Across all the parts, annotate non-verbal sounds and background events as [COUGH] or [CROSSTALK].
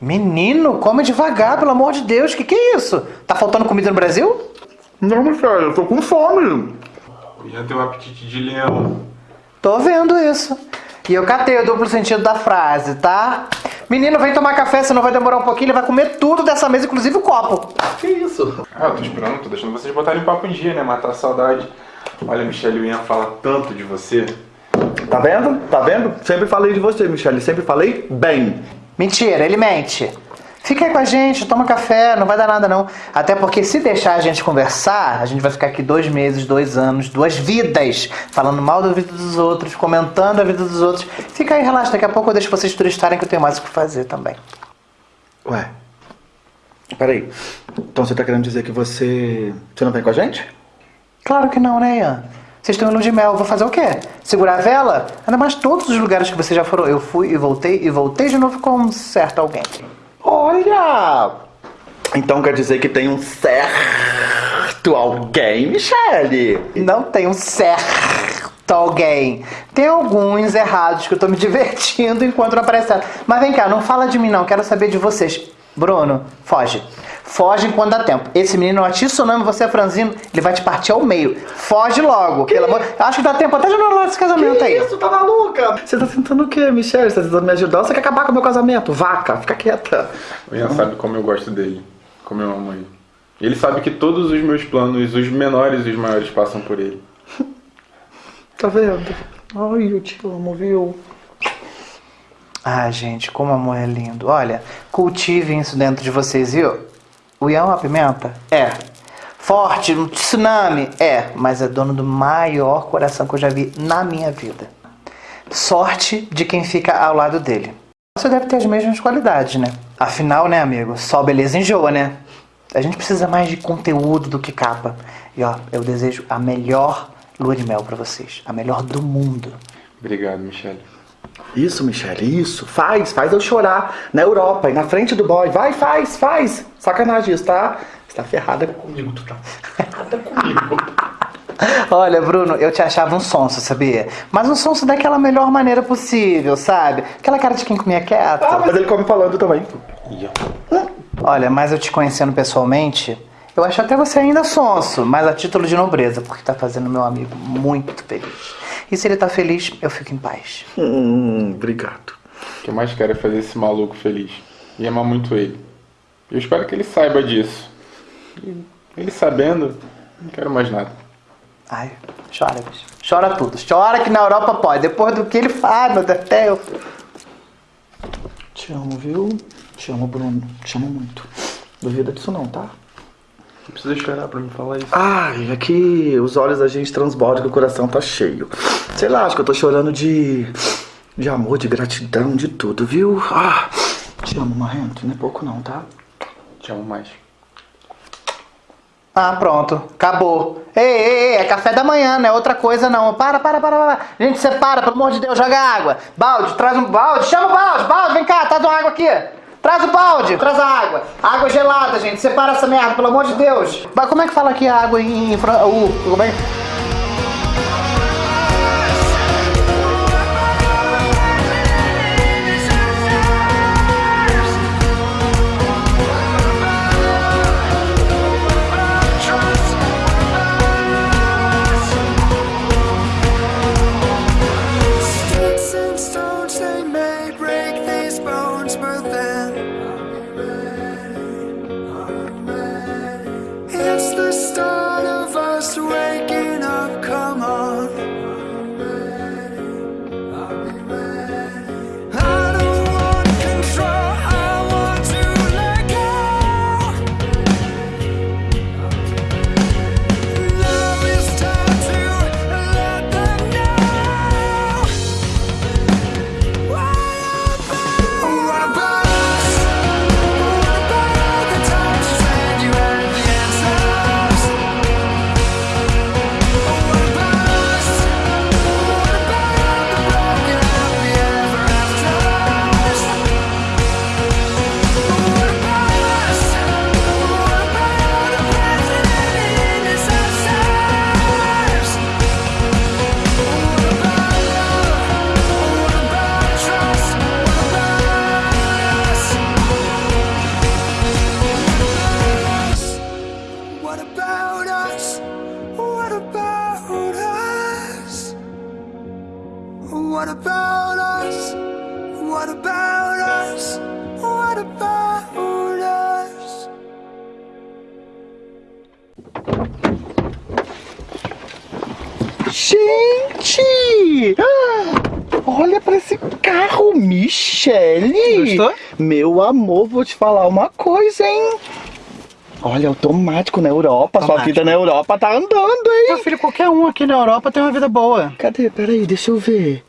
Menino, come devagar, pelo amor de Deus. Que que é isso? Tá faltando comida no Brasil? Não, Michele, eu tô com fome. Tem um apetite de leão. Tô vendo isso. E eu catei o duplo sentido da frase, tá? Menino, vem tomar café, senão vai demorar um pouquinho. Ele vai comer tudo dessa mesa, inclusive o copo. Que isso? Ah, eu tô esperando, tô deixando vocês botarem papo em dia, né? Matar a saudade. Olha, Michelle, o Ian fala tanto de você. Tá vendo? Tá vendo? Sempre falei de você, Michele. Sempre falei bem. Mentira, ele mente. Fica aí com a gente, toma café, não vai dar nada não. Até porque se deixar a gente conversar, a gente vai ficar aqui dois meses, dois anos, duas vidas, falando mal da vida dos outros, comentando a vida dos outros. Fica aí, relaxa, daqui a pouco eu deixo vocês turistarem que eu tenho mais o que fazer também. Ué. Peraí. Então você tá querendo dizer que você. Você não vem com a gente? Claro que não, né, Ian? Vocês estão em lua de mel, vou fazer o quê? Segurar a vela? Ainda mais todos os lugares que vocês já foram. Eu fui e voltei e voltei de novo com um certo alguém. Olha! Então quer dizer que tem um certo alguém, Michele? Não tem um certo alguém. Tem alguns errados que eu tô me [LAUGHS] divertindo enquanto não aparece. Mas vem cá, não fala de mim não, quero saber de vocês. Bruno, foge. Foge enquanto dá tempo. Esse menino é tsunami, você é franzino, ele vai te partir ao meio. Foge logo, pelo amor. Eu acho que dá tempo até de anular esse casamento Que aí. isso, tá maluca? Você tá tentando o quê, Michele? Você tá tentando me ajudar você quer acabar com o meu casamento? Vaca, fica quieta. O Ian sabe como eu gosto dele, como eu amo ele. Ele sabe que todos os meus planos, os menores e os maiores, passam por ele. [LAUGHS] Tá vendo? Ai, eu te amo, viu? Ah, gente, como amor é lindo. Olha, cultivem isso dentro de vocês, viu? O Ian é uma pimenta? É. Forte, um tsunami? É. Mas é dono do maior coração que eu já vi na minha vida. Sorte de quem fica ao lado dele. Você deve ter as mesmas qualidades, né? Afinal, né, amigo? Só beleza enjoa, né? A gente precisa mais de conteúdo do que capa. E ó, eu desejo a melhor lua de mel pra vocês. A melhor do mundo. Obrigado, Michelle. Isso, Michele, isso. Faz, faz eu chorar na Europa e na frente do boy. Vai, faz, faz. Sacanagem isso, tá? Você tá ferrada comigo, tu tá ferrada [LAUGHS] comigo. Olha, Bruno, eu te achava um sonso, sabia? Mas um sonso daquela melhor maneira possível, sabe? Aquela cara de quem comia quieto. Ah, mas ele come falando também. Olha, mas eu te conhecendo pessoalmente, eu acho até você ainda sonso, mas a título de nobreza, porque tá fazendo meu amigo muito feliz. E se ele tá feliz, eu fico em paz. Hum, obrigado. O que eu mais quero é fazer esse maluco feliz. E amar muito ele. Eu espero que ele saiba disso. Ele sabendo, não quero mais nada. Ai, chora, bicho. Chora tudo. Chora que na Europa pode. Depois do que ele faz, meu Deus do céu. Te amo, viu? Te amo, Bruno. Te amo muito. Duvida disso não, tá? Não precisa chorar pra me falar isso. Ai, é que os olhos da gente transbordam que o coração tá cheio. Sei lá, acho que eu tô chorando de. de amor, de gratidão, de tudo, viu? Ah, te amo, Marrento. Não é pouco não, tá? Te amo mais. Ah, pronto. Acabou. Ei, ei, ei, é café da manhã, não é outra coisa não. Para, para, para, para. Gente, separa, pelo amor de Deus, joga água. Balde, traz um balde. Chama o balde, balde, vem cá, traz uma água aqui. Traz o balde, traz a água. Água gelada, gente. Separa essa merda, pelo amor de Deus. Mas como é que fala aqui a água em... uh, como é? Sticks Meu amor, vou te falar uma coisa, hein? Olha, automático na Europa. Sua Automático. vida na Europa tá andando, Meu hein? filho, qualquer um aqui na Europa tem uma vida boa. Cadê? Peraí, deixa eu ver.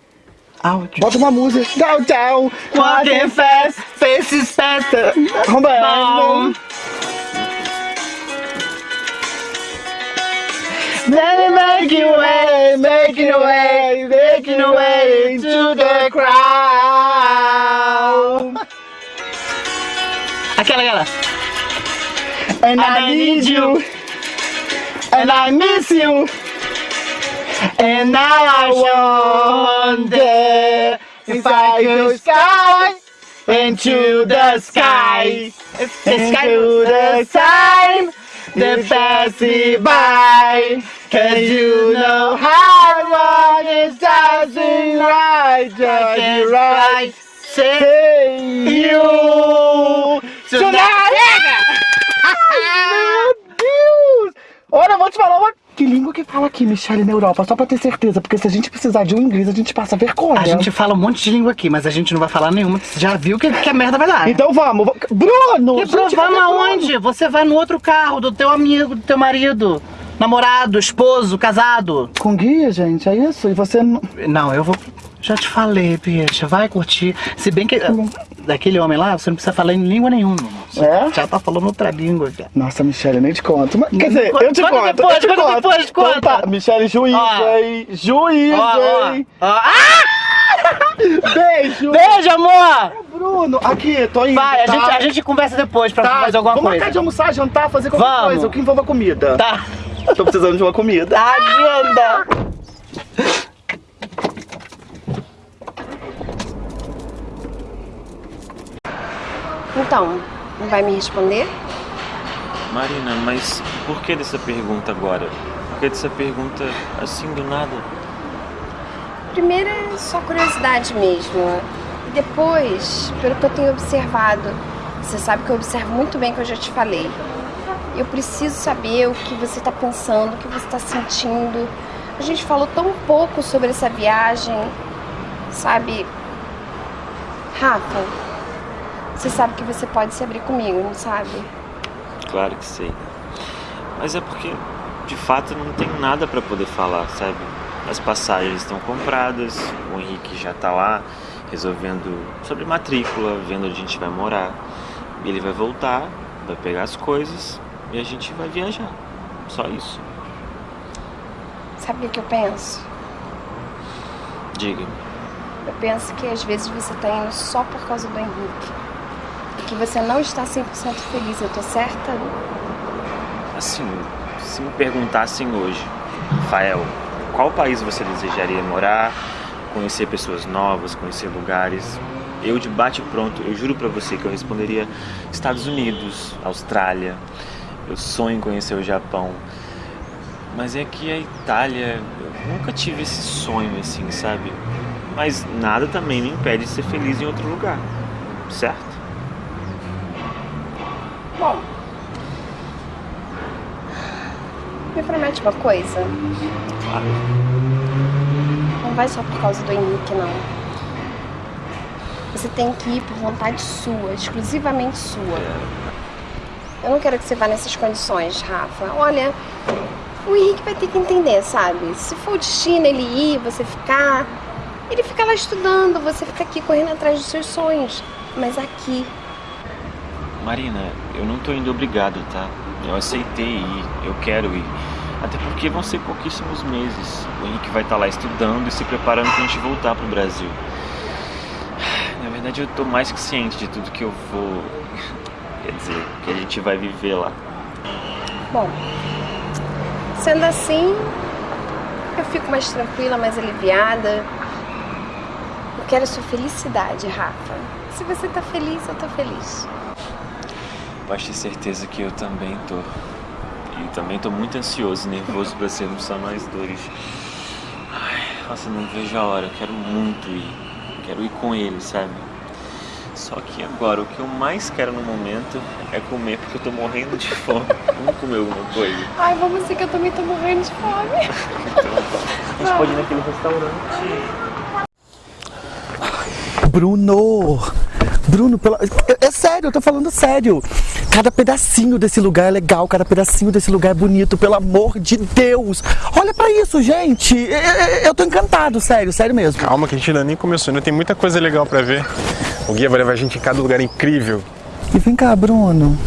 Áudio. Bota uma música. Down, down. Walking fast, faces fast. Romano. Making way, making way, making way to the crowd. Aquela, aquela. And I need you. And I miss you. And now I wonder if I could sky into the sky. Into the time that passing by. Cause you know how long is dancing right, just right. Say you tonight. Meu Deus! Olha, eu vou te falar uma. Que língua que fala aqui, Michelle, na Europa? Só pra ter certeza, porque se a gente precisar de um inglês, a gente passa vergonha. A gente fala um monte de língua aqui, mas a gente não vai falar nenhuma. Você já viu que, que a merda vai dar. Então vamos. va- Bruno! Que gente, vamos Bruno? aonde? Você vai no outro carro do teu amigo, do teu marido, namorado, esposo, casado. Com guia, gente, é isso? E você não. Não, eu vou. Já te falei, bicha, vai curtir. Se bem que. Daquele homem lá, você não precisa falar em língua nenhuma. Você É? Já tá falando outra língua, cara. Nossa, Michelle, eu nem te conto. Mas, quer dizer, eu te depois, conto. eu te conto. depois, Então conta. tá, Michelle, juiz, Ó. hein? Ó, ó, hein? ó. Ah! Beijo! Beijo, amor! Bruno, aqui, tô indo. Vai, a, tá? gente, a gente conversa depois pra Tá, fazer alguma vamos coisa. marcar de almoçar, jantar, fazer qualquer Vamos. coisa, o que envolva comida. Tá. Tô precisando de uma comida. Agenda! [LAUGHS] Então, não vai me responder? Marina, mas por que dessa pergunta agora? Por que dessa pergunta assim do nada? Primeiro é só curiosidade mesmo. E depois, pelo que eu tenho observado, você sabe que eu observo muito bem o que eu já te falei. Eu preciso saber o que você está pensando, o que você está sentindo. A gente falou tão pouco sobre essa viagem, sabe? Rafa, você sabe que você pode se abrir comigo, não sabe? Claro que sei. Mas é porque, de fato, não tenho nada pra poder falar, sabe? As passagens estão compradas, o Henrique já tá lá resolvendo sobre matrícula, vendo onde a gente vai morar. Ele vai voltar, vai pegar as coisas e a gente vai viajar. Só isso. Sabe o que eu penso? Diga. Eu penso que às vezes você tá indo só por causa do Henrique. Que você não está 100% feliz, eu tô certa? Assim, se me perguntassem hoje, Rafael, qual país você desejaria morar, conhecer pessoas novas, conhecer lugares? Eu de bate pronto, eu juro pra você que eu responderia Estados Unidos, Austrália. Eu sonho em conhecer o Japão. Mas é que a Itália, eu nunca tive esse sonho assim, sabe? Mas nada também me impede de ser feliz em outro lugar, certo? Me promete uma coisa? Claro. Não vai só por causa do Henrique, não. Você tem que ir por vontade sua, exclusivamente sua. Eu não quero que você vá nessas condições, Rafa. Olha, o Henrique vai ter que entender, sabe? Se for o destino ele ir, você ficar, ele fica lá estudando, você fica aqui correndo atrás dos seus sonhos. Mas aqui, Marina, eu não tô indo obrigado, tá? Eu aceitei ir, eu quero ir. Até porque vão ser pouquíssimos meses. O Henrique vai estar lá estudando e se preparando pra gente voltar pro Brasil. Na verdade, eu tô mais que ciente de tudo que eu vou. Quer dizer, que a gente vai viver lá. Bom, sendo assim, eu fico mais tranquila, mais aliviada. Eu quero a sua felicidade, Rafa. Se você tá feliz, eu tô feliz. Pode ter certeza que eu também tô. E também tô muito ansioso e nervoso pra sermos só nós dois. Ai, Nossa, não vejo a hora, eu quero muito ir. Quero ir com ele, sabe? Só que agora, o que eu mais quero no momento é comer, porque eu tô morrendo de fome. [LAUGHS] Vamos comer alguma coisa. Ai, vamos ser que eu também tô morrendo de fome. [LAUGHS] A gente pode ir naquele restaurante. Bruno! Bruno, pela... é, é sério, eu tô falando sério. Cada pedacinho desse lugar é legal, cada pedacinho desse lugar é bonito, pelo amor de Deus. Olha pra isso, gente. Eu, eu- eu tô encantado, sério, sério mesmo. Calma que a gente ainda nem começou, ainda tem muita coisa legal pra ver. O guia vai levar a gente em cada lugar incrível. E vem cá, Bruno.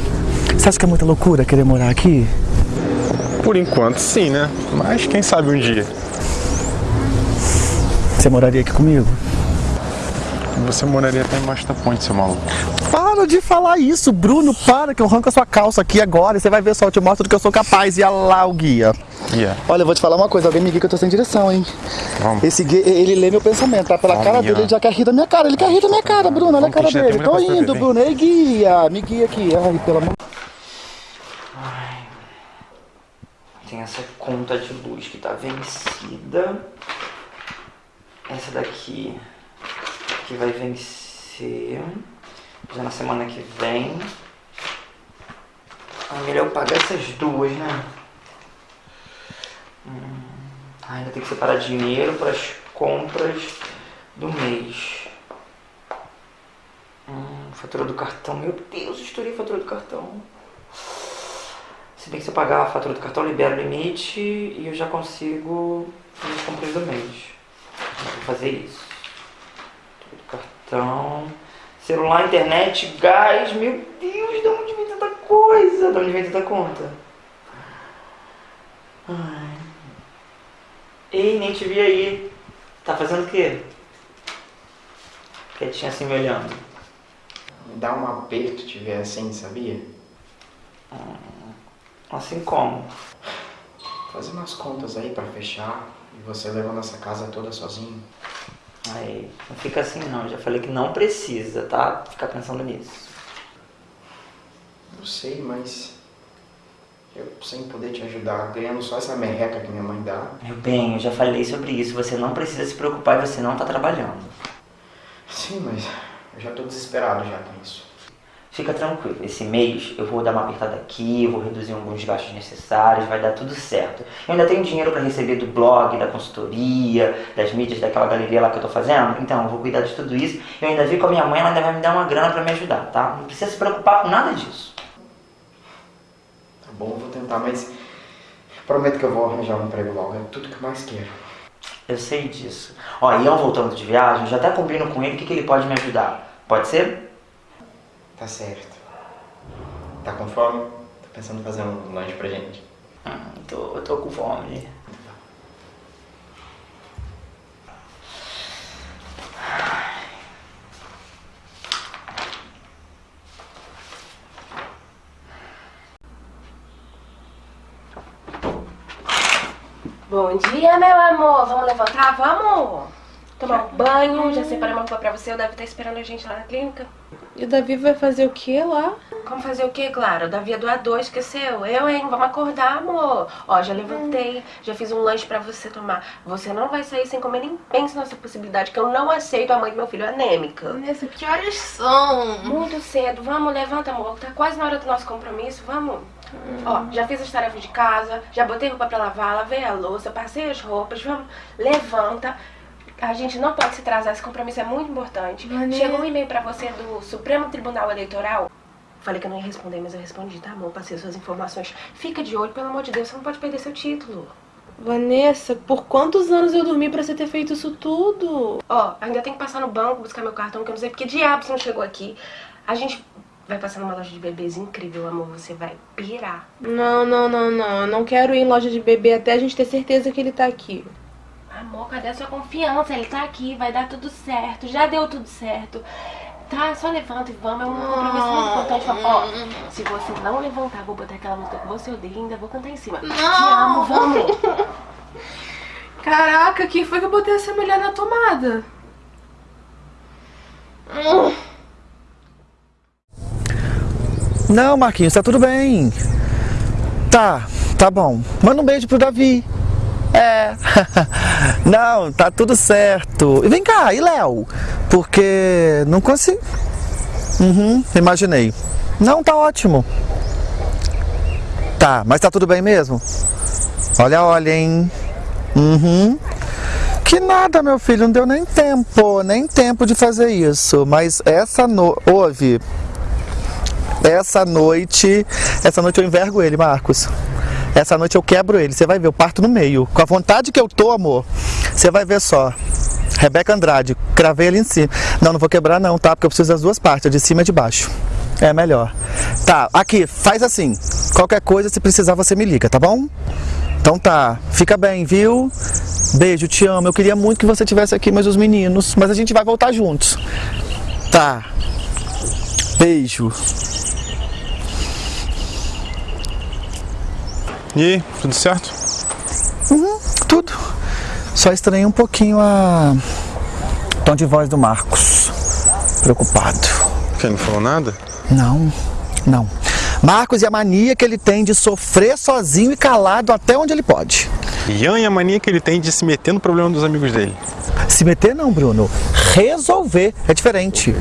Você acha que é muita loucura querer morar aqui? Por enquanto sim, né? Mas quem sabe um dia. Você moraria aqui comigo? Você moraria até embaixo da ponte, seu maluco. Para de falar isso, Bruno, para que eu arranco a sua calça aqui agora e você vai ver só, eu te mostro do que eu sou capaz. E olha lá o guia. Guia, Olha, eu vou te falar uma coisa, alguém me guia que eu tô sem direção, hein? vamos. Esse guia, ele lê meu pensamento, tá? Pela Vamos, cara dele, ele já quer rir da minha cara. Ele quer rir da minha cara, Bruno, olha a Vamos, cara a ainda dele. Tô indo, pra ver, Bruno. Ei, guia, me guia aqui. Ai, pelo amor Tem essa conta de luz que tá vencida. Essa daqui que vai vencer já na semana que vem. Ah, melhor eu pagar essas duas, né? Hum, ah, ainda tem que separar dinheiro para as compras do mês. Hum, fatura do cartão. Meu Deus, estourei a fatura do cartão. Se bem que se eu pagar a fatura do cartão, libera o limite e eu já consigo fazer as compras do mês. Vou fazer isso. Cartão. Celular, internet, gás. Meu Deus, de onde vem tanta coisa? De onde vem tanta conta? Ai. Ei, nem te vi aí. Tá fazendo o quê? Quietinha assim me olhando. Me dá um aperto te ver assim, sabia? Assim como? Fazer umas contas aí pra fechar e você levando essa casa toda sozinho. Aí, não fica assim não, já falei que não precisa, tá? Ficar pensando nisso. Eu sei, mas eu sem poder te ajudar, ganhando só essa merreca que minha mãe dá. Meu bem, eu já falei sobre isso, você não precisa se preocupar e você não tá trabalhando. Sim, mas eu já tô desesperado já com isso. Fica tranquilo, esse mês eu vou dar uma apertada aqui, vou reduzir alguns gastos necessários, vai dar tudo certo. Eu ainda tenho dinheiro para receber do blog, da consultoria, das mídias, daquela galeria lá que eu tô fazendo, então eu vou cuidar de tudo isso. Eu ainda vi com a minha mãe, ela ainda vai me dar uma grana para me ajudar, tá? Não precisa se preocupar com nada disso. Tá bom, eu vou tentar, mas prometo que eu vou arranjar um emprego logo. É tudo que eu mais quero. Eu sei disso. Ó, Ian voltando de viagem, já até combino com ele o que, que ele pode me ajudar. Pode ser? Tá certo. Tá com fome? Tô pensando em fazer um lanche pra gente. Hum, tô, eu tô com fome. Bom dia, meu amor. Vamos levantar? Vamos? Tomar um banho. Já separei uma roupa pra você. O Davi tá esperando a gente lá na clínica. E o Davi vai fazer o que lá? Como fazer o quê, Clara? O Davi é doador, esqueceu? Eu, hein? Vamos acordar, amor. Ó, já levantei, já fiz um lanche pra você tomar. Você não vai sair sem comer, nem pense nessa possibilidade, que eu não aceito a mãe do meu filho anêmica. Vanessa, que horas são? Muito cedo. Vamos, levanta, amor. Tá quase na hora do nosso compromisso. Vamos. Ó, já fiz as tarefas de casa, já botei roupa pra lavar, lavei a louça, passei as roupas. Vamos, levanta. A gente não pode se atrasar, esse compromisso é muito importante. Vanessa. Chegou um e-mail pra você do Supremo Tribunal Eleitoral. Falei que eu não ia responder, mas eu respondi, tá bom? Passei suas informações. Fica de olho, pelo amor de Deus, você não pode perder seu título. Vanessa, por quantos anos eu dormi pra você ter feito isso tudo? Ó, ainda tem que passar no banco, buscar meu cartão, que eu não sei porque diabo você não chegou aqui. A gente vai passar numa loja de bebês incrível, amor. Você vai pirar. Não, não, não, não. Eu não quero ir em loja de bebê até a gente ter certeza que ele tá aqui. Amor, cadê a sua confiança? Ele tá aqui, vai dar tudo certo. Já deu tudo certo. Tá, só levanta e vamos. É um compromisso muito importante. Ó, se você não levantar, vou botar aquela música que você odeia e ainda vou cantar em cima. Te amo, vamos. [LAUGHS] Caraca, quem foi que eu botei essa mulher na tomada? Não, Marquinhos, tá tudo bem. Tá, tá bom. Manda um beijo pro Davi. É. [LAUGHS] Não, tá tudo certo. E vem cá, e Léo? Porque não consigo. Uhum, imaginei. Não, tá ótimo. Tá, mas tá tudo bem mesmo? Olha, olha, hein? Uhum. Que nada, meu filho, não deu nem tempo, nem tempo de fazer isso. Mas essa no... Ouve. Essa noite. Essa noite eu envergo ele, Marcos. Essa noite eu quebro ele. Você vai ver, eu parto no meio. Com a vontade que eu tô, amor. Você vai ver só. Rebeca Andrade, cravei ele em cima. Não, não vou quebrar não, tá? Porque eu preciso das duas partes, de cima e de baixo. É melhor. Tá, aqui, faz assim. Qualquer coisa, se precisar, você me liga, tá bom? Então tá, fica bem, viu? Beijo, te amo. Eu queria muito que você tivesse aqui, mas os meninos. Mas a gente vai voltar juntos. Tá. Beijo. E aí, tudo certo? Uhum, tudo. Só estranhei um pouquinho a tom de voz do Marcos. Preocupado. Quem não falou nada? Não, não. Marcos e a mania que ele tem de sofrer sozinho e calado até onde ele pode. Ian e a mania que ele tem de se meter no problema dos amigos dele. Se meter não, Bruno. Resolver é diferente.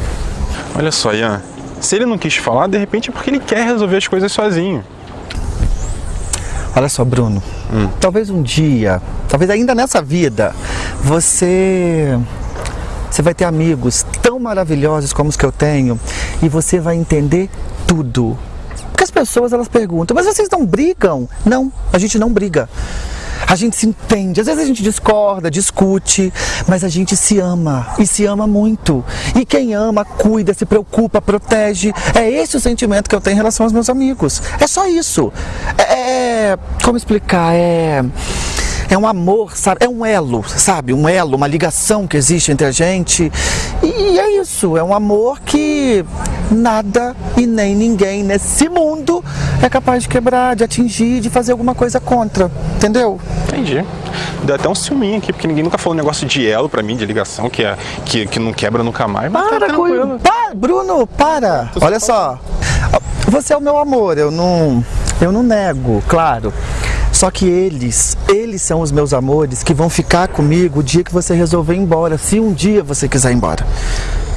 Olha só, Ian. Se ele não quis falar, de repente é porque ele quer resolver as coisas sozinho. Olha só, Bruno. Talvez um dia, talvez ainda nessa vida, você você vai ter amigos tão maravilhosos como os que eu tenho e você vai entender tudo. Porque as pessoas elas perguntam, mas vocês não brigam? Não, a gente não briga. A gente se entende, às vezes a gente discorda, discute, mas a gente se ama e se ama muito. E quem ama, cuida, se preocupa, protege. É esse o sentimento que eu tenho em relação aos meus amigos. É só isso. É. Como explicar? É. É um amor, sabe? É um elo, sabe? Um elo, uma ligação que existe entre a gente. E é isso, é um amor que nada e nem ninguém nesse mundo é capaz de quebrar, de atingir, de fazer alguma coisa contra. Entendeu? Entendi. Deu até um ciúminho aqui, porque ninguém nunca falou um negócio de elo pra mim, de ligação, que, é, que, que não quebra nunca mais. Mas tá Para com tranquilo. Pa- Bruno, para! Olha só, você é o meu amor, eu não, eu não nego, claro. Só que eles, eles são os meus amores que vão ficar comigo o dia que você resolver ir embora, se um dia você quiser ir embora.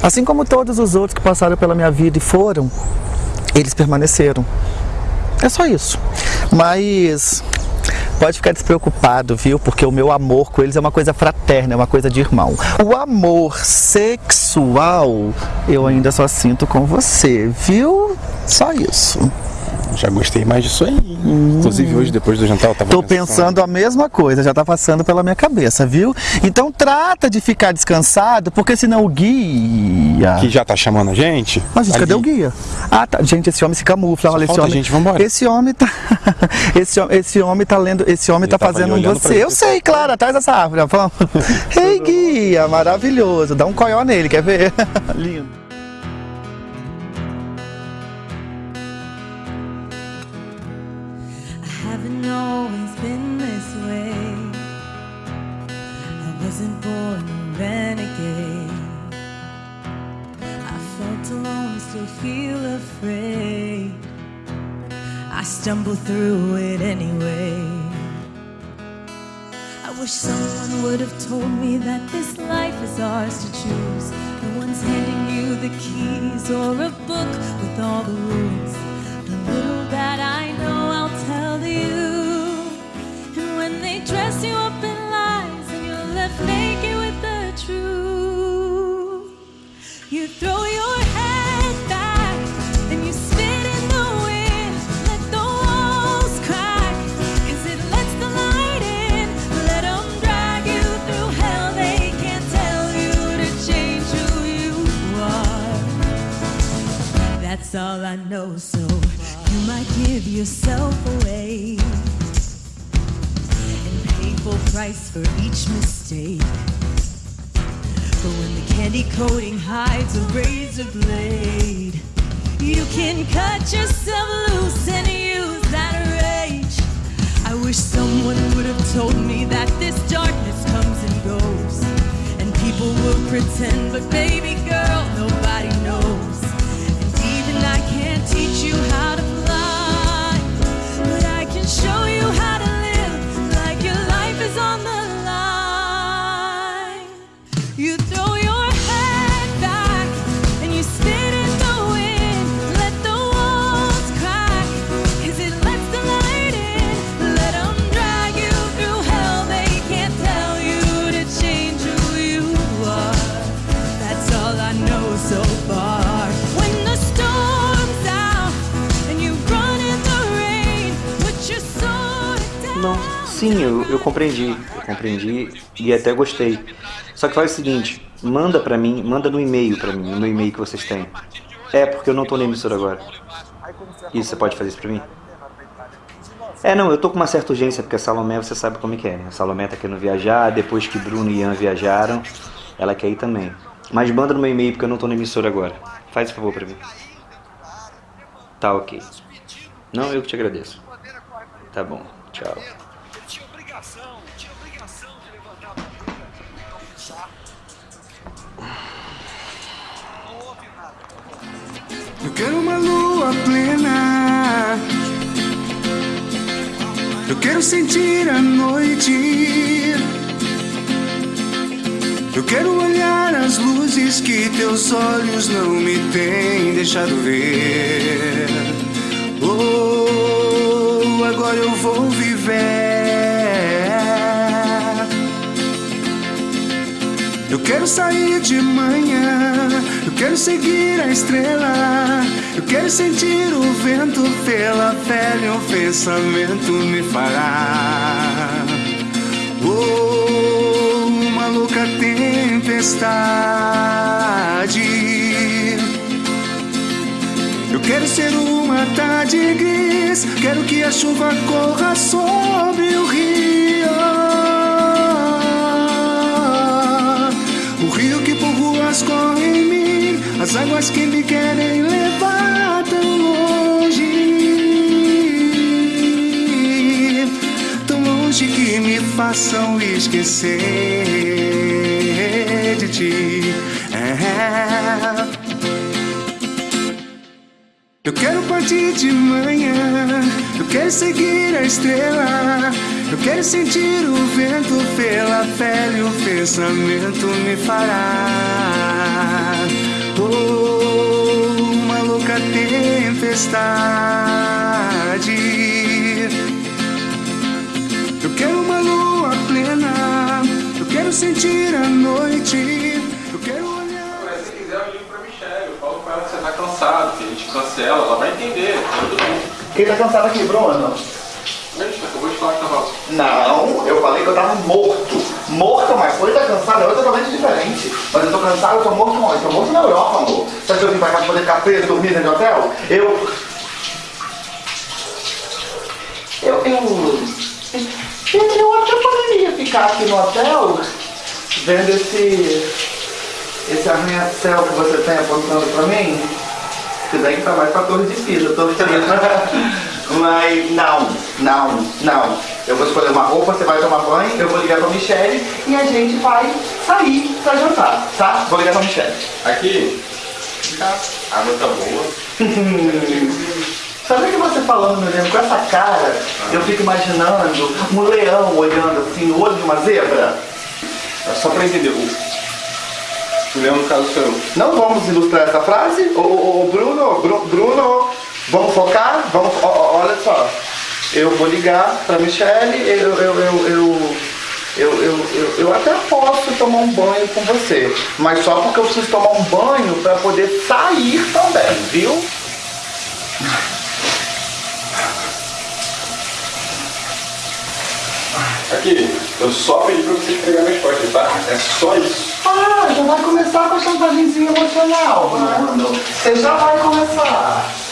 Assim como todos os outros que passaram pela minha vida e foram, eles permaneceram. É só isso. Mas pode ficar despreocupado, viu? Porque o meu amor com eles é uma coisa fraterna, é uma coisa de irmão. O amor sexual eu ainda só sinto com você, viu? Só isso. Já gostei mais disso aí. Inclusive hoje, depois do jantar, eu tava Tô pensando a mesma coisa, já tá passando pela minha cabeça, viu? Então trata de ficar descansado, porque senão o guia. Que já tá chamando a gente. Mas gente, cadê o guia? Ah, tá. Gente, esse homem se camufla. Olha, esse homem. gente, vambora. Esse homem tá. [LAUGHS] esse, esse homem tá lendo. Esse homem tá fazendo ali um você. Eu sei, claro, atrás dessa árvore. [LAUGHS] Ei, guia, maravilhoso. Dá um coió nele, quer ver? [LAUGHS] Lindo. Feel afraid. I stumble through it anyway. I wish someone would have told me that this life is ours to choose. No one's handing you the keys or a book with all the rules. The little that I know, I'll tell you. And when they dress you up in lies and you're left naked with the truth, you throw your all I know, so you might give yourself away and pay full price for each mistake. But when the candy coating hides a razor blade, you can cut yourself loose and use that rage. I wish someone would have told me that this darkness comes and goes. And people will pretend, but baby girl, teach you how to fly, but I can show you how sim, eu, eu compreendi. Eu compreendi e até gostei. Só que faz o seguinte, manda pra mim, manda no e-mail pra mim, no e-mail que vocês têm. É, porque eu não tô na emissora agora. Isso, você pode fazer isso pra mim? É, não, eu tô com uma certa urgência, porque a Salomé, você sabe como é que é, né? A Salomé tá querendo viajar, depois que Bruno e Ian viajaram, ela quer ir também. Mas manda no meu e-mail, porque eu não tô na emissora agora. Faz esse favor pra mim. Tá, ok. Não, eu que te agradeço. Tá bom, tchau. Eu quero uma lua plena. Eu quero sentir a noite. Eu quero olhar as luzes que teus olhos não me têm deixado ver. Oh, agora eu vou viver. Eu quero sair de manhã, eu quero seguir a estrela, eu quero sentir o vento pela pele, um pensamento me fará. Oh, uma louca tempestade. Eu quero ser uma tarde gris, quero que a chuva corra sobre o rio. Por ruas corre em mim, as águas que me querem levar tão longe, tão longe que me façam esquecer de ti. É. Eu quero partir de manhã, eu quero seguir a estrela, eu quero sentir o vento pela pele, o pensamento me fará. Tempestade. Eu quero uma lua plena, eu quero sentir a noite, eu quero olhar. Mas se quiser, eu ligo pra Michelle. Eu falo com ela que você tá cansado, que a gente cancela. Ela vai entender. Tudo bem. Quem tá cansado aqui, Bruno? Gente, acabou de falar que tava. Não, eu falei que eu tava morto. Morto, mas foi tá cansado, é totalmente diferente. Mas eu tô cansado, eu tô morto onde? Tô morto na Europa, amor. Acha que eu vim pra cá pra poder ficar preso, dormir dentro de hotel? Eu. Eu. Eu. Eu até poderia ficar aqui no hotel vendo esse. esse arranha-céu que você tem apontando pra mim. Se bem que tá mais pra torre de pisa, de pisa. Mas não, não, não. Eu vou escolher uma roupa, você vai tomar banho, eu vou ligar pra Michelle e a gente vai sair pra jantar, tá? Vou ligar pra Michelle. Aqui. A água tá boa. Sabe que você falando, meu Deus, com essa cara, eu fico imaginando um leão olhando assim no olho de uma zebra? É só pra entender. O, o leão, no caso, sou eu. Não vamos ilustrar essa frase? Ô, ô, Bruno, Bru- Bruno, Vamos focar? Vamos, olha só. Eu vou ligar pra Michelle, eu, eu, eu, eu, eu, até posso tomar um banho com você. Mas só porque eu preciso tomar um banho pra poder sair também, viu? Aqui, eu só pedi pra você pegar minha postes, tá? É só isso. Ah, já vai começar com a chantagemzinha emocional. Mano, você já vai começar.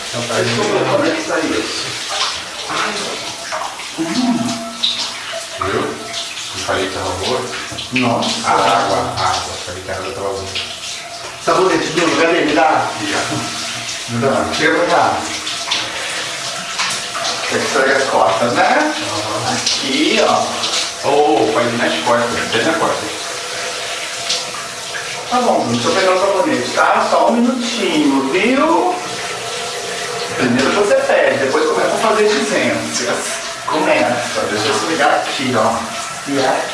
Viu? Eu falei que tava boa. Nossa. A água, a água. Falei que a água tava boa. Sabonete, Bruno, cadê? Me dá. Me dá. Chega pra cá. Tem que esfregar as costas, né? Aqui, ó. Ô, oh, faz nas costas, bem nas costas. Tá bom, Bruno, eu pegar o sabonete, tá? Só um minutinho, viu? Primeiro você pede, depois começa a fazer exigências. Começa, deixa eu ligar aqui, ó. E é.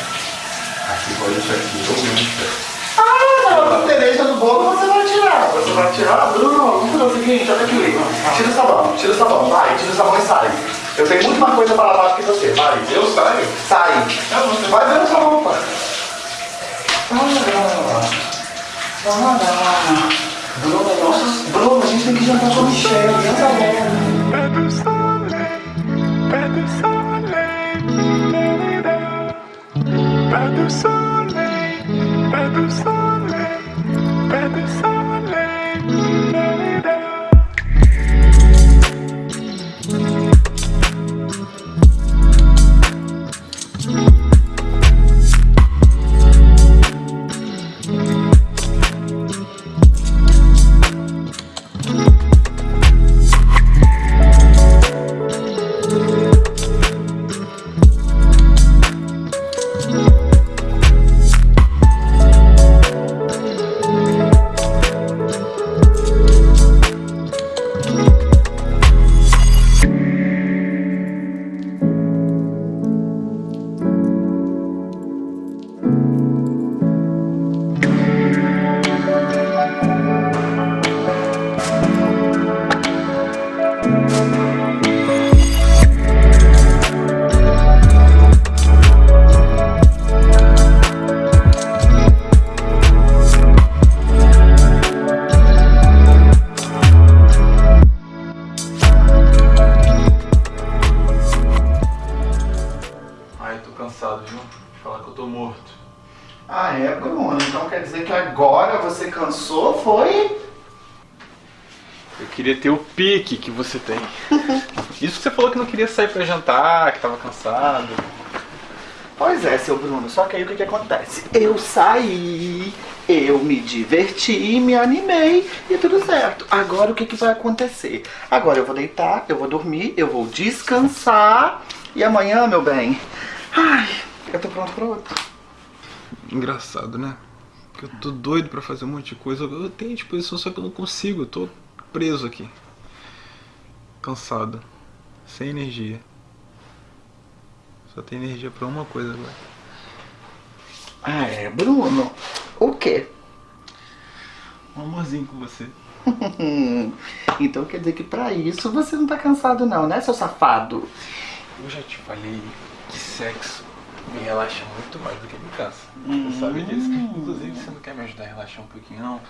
Aqui, pode isso aqui, ô, Mister. Ah, Como você vai tirar? Você vai tirar? Bruno, vamos fazer o seguinte, olha aqui. Tira o sabão, tira o sabão, vai, tira o sabão e sai. Eu tenho muito mais coisa para lavar do que você, vai. Eu saio? Sai. Vai ver a sua roupa. Bruno, nossa, Bruno, a gente tem que jantar com a Michelle, janta logo. Ai, pique que você tem. [LAUGHS] Isso que você falou que não queria sair pra jantar, que tava cansado. Pois é, seu Bruno. Só que aí o que, que acontece? Eu saí, eu me diverti, me animei e tudo certo. Agora o que, que vai acontecer? Agora eu vou deitar, eu vou dormir, eu vou descansar e amanhã, meu bem, ai, eu tô pronto pra outro. Engraçado, né? Porque eu tô doido pra fazer um monte de coisa. Eu tenho disposição, só que eu não consigo. Eu tô preso aqui. Cansado. Sem energia. Só tem energia pra uma coisa agora. Ah, é, Bruno? O quê? Um amorzinho com você. [LAUGHS] então quer dizer que pra isso você não tá cansado não, né, seu safado? Eu já te falei que sexo me relaxa muito mais do que me cansa. Você sabe disso. Inclusive, você não quer me ajudar a relaxar um pouquinho, não?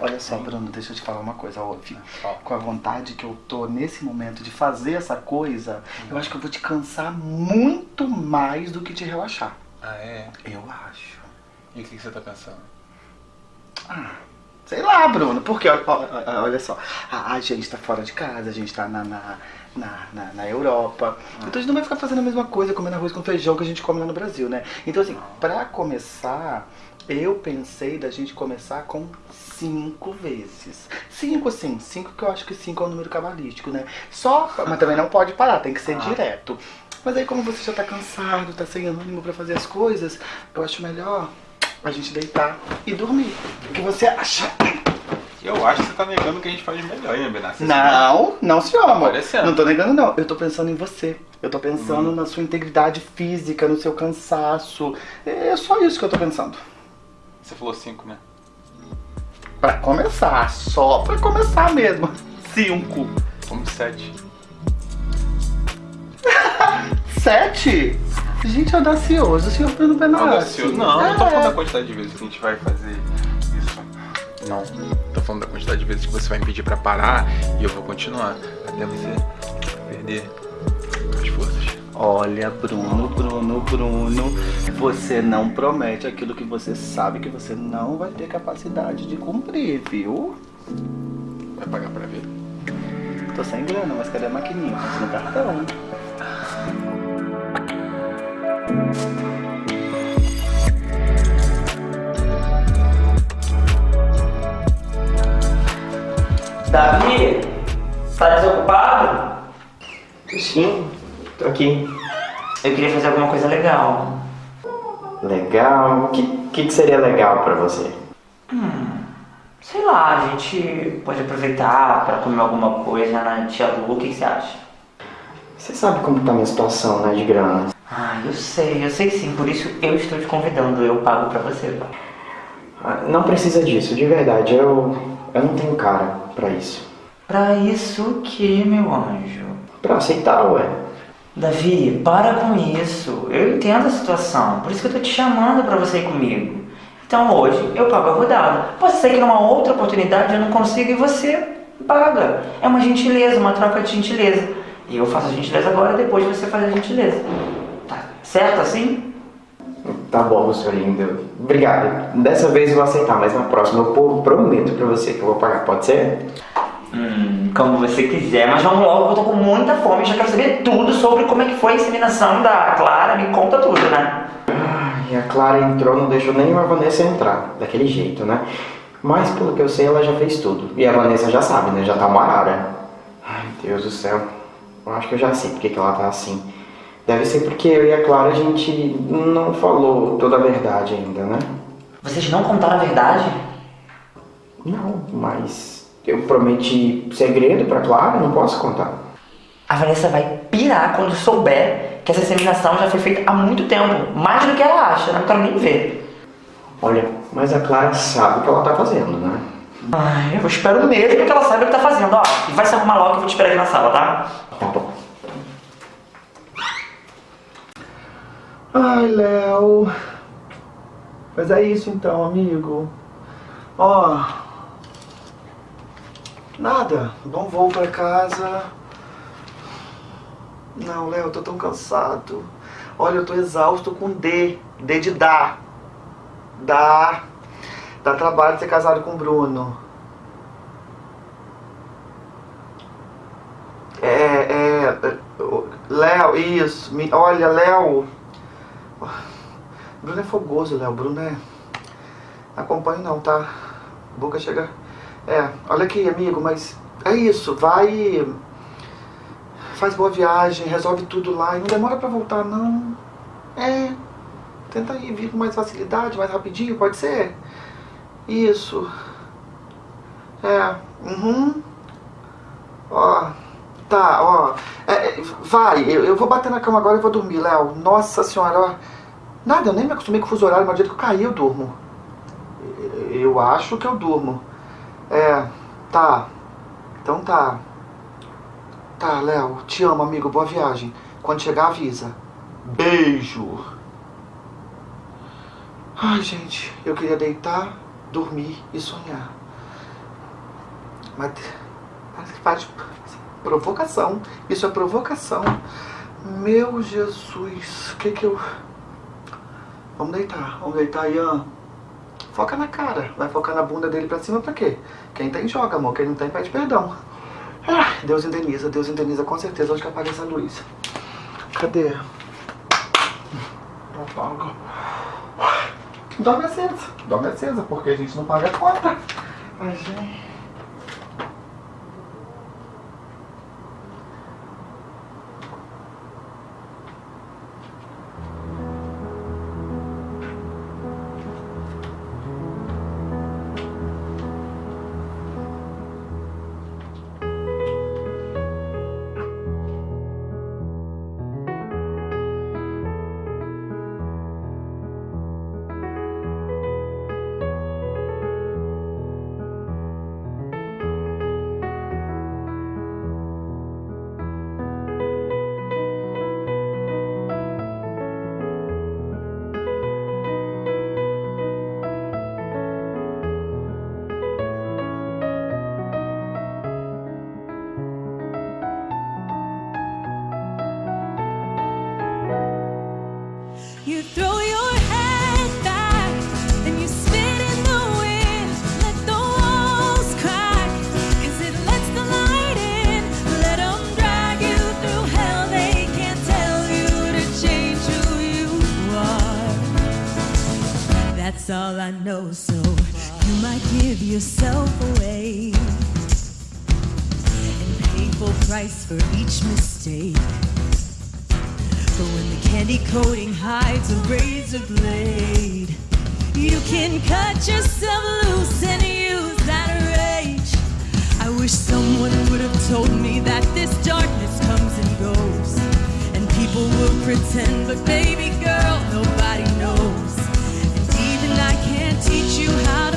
Olha só, Bruno, deixa eu te falar uma coisa, ouve. Com a vontade que eu tô nesse momento de fazer essa coisa, eu acho que eu vou te cansar muito mais do que te relaxar. Ah, é? Eu acho. E o que que você tá pensando? Ah, sei lá, Bruno, porque olha, olha- olha só, a, a gente tá fora de casa, a gente tá na, na, na, na- na Europa, então a gente não vai ficar fazendo a mesma coisa, comendo arroz com feijão que a gente come lá no Brasil, né? Então assim, pra começar, eu pensei da gente começar com cinco vezes. Cinco, assim, cinco que eu acho que cinco é um número cabalístico, né? Só, mas também não pode parar, tem que ser direto. Mas aí como você já tá cansado, tá sem ânimo pra fazer as coisas, eu acho melhor a gente deitar e dormir. O que você acha? Eu acho que você tá negando o que a gente faz melhor, hein, Benassi? Não, não, senhor, amor. Parecendo. Não tô negando, não. Eu tô pensando em você. Eu tô pensando Hum. na sua integridade física, no seu cansaço. É só isso que eu tô pensando. Você falou cinco, né? Pra começar, só pra começar mesmo. Cinco. Vamos sete. [LAUGHS] Sete? Gente, audacioso, senhor Bruno Benassi. Audacioso. Não, não tô É. falando da quantidade de vezes que a gente vai fazer. Não. Tô falando da quantidade de vezes que você vai me pedir pra parar e eu vou continuar. Até você perder as forças. Olha, Bruno, Bruno, Bruno, você não promete aquilo que você sabe que você não vai ter capacidade de cumprir, viu? Vai pagar pra ver? Tô sem grana, mas cadê a maquininha? Mas no cartão. Davi, tá desocupado? Sim, tô aqui. Eu queria fazer alguma coisa legal. Legal? O que, que, que seria legal pra você? Hum, sei lá, a gente pode aproveitar pra comer alguma coisa na Tia Lu, o que que você acha? Você sabe como tá a minha situação, né, de grana? Ah, eu sei, eu sei sim, por isso eu estou te convidando, eu pago pra você. Ah, Não precisa disso, de verdade. Eu, eu não tenho cara pra isso. Pra isso o que, meu anjo? Pra aceitar, ué. Davi, para com isso. Eu entendo a situação, por isso que eu tô te chamando pra você ir comigo. Então hoje eu pago a rodada. Pode ser que numa outra oportunidade eu não consiga e você paga. É uma gentileza, uma troca de gentileza. E eu faço a gentileza agora, depois você faz a gentileza. Tá certo assim? Tá bom, seu lindo. Obrigado. Dessa vez eu vou aceitar, mas na próxima eu pro- prometo pra você que eu vou pagar. Pode ser? Hum, como você quiser, mas vamos logo, eu tô com muita fome, já quero saber tudo sobre como é que foi a inseminação da Clara, me conta tudo, né? E a Clara entrou, não deixou nem a Vanessa entrar. Daquele jeito, né? Mas pelo que eu sei, ela já fez tudo. E a Vanessa já sabe, né? Já tá uma arara. Ai, Deus do céu. Eu acho que eu já sei porque que ela tá assim. Deve ser porque eu e a Clara a gente não falou toda a verdade ainda, né? Vocês não contaram a verdade? Não, mas eu prometi segredo pra Clara, não posso contar. A Vanessa vai pirar quando souber que essa inseminação já foi feita há muito tempo, mais do que ela acha, não quero nem ver. Olha, mas a Clara sabe o que ela tá fazendo, né? Ai, eu espero mesmo que ela saiba o que tá fazendo, ó. E vai se arrumar logo que eu vou te esperar aqui na sala, tá? Tá bom. Ai, Léo. Mas é isso então, amigo. Ó. Nada. Bom voo pra casa. Não, Léo, eu tô tão cansado. Olha, eu tô exausto com D. D de dar. Dá. Dá trabalho ser casado com o Bruno. É, é. é, Léo, isso. olha, Léo. Bruno é fogoso, Léo. Bruno é. Não acompanho não, tá? Boca chega. É, olha aqui, amigo, mas é isso. Vai. Faz boa viagem, resolve tudo lá. E não demora pra voltar, não. É. Tenta ir vir com mais facilidade, mais rapidinho, pode ser? Isso. É. Uhum. Ó. Tá, ó. É, é, vai, eu, eu vou bater na cama agora e vou dormir, Léo. Nossa senhora, ó. Nada, eu nem me acostumei com o fuso horário, mas do jeito que eu caí, eu durmo. Eu acho que eu durmo. É, tá. Então tá. Tá, Léo, te amo, amigo. Boa viagem. Quando chegar, avisa. Beijo. Ai, gente, eu queria deitar, dormir e sonhar. Mas faz provocação. Isso é provocação. Meu Jesus, o que que eu... Vamos deitar, vamos deitar, Ian. Foca na cara, vai focar na bunda dele pra cima pra quê? Quem tem joga, amor, quem não tem pede perdão. Ah, Deus indeniza, Deus indeniza com certeza. Onde que apaga essa luz? Cadê? Não apaga. Dorme acesa, dorme acesa, porque a gente não paga a conta. Ai, gente. I know, so you might give yourself away and pay full price for each mistake. But when the candy coating hides a razor blade, you can cut yourself loose and use that rage. I wish someone would have told me that this darkness comes and goes. And people will pretend, but baby girl, nobody teach you how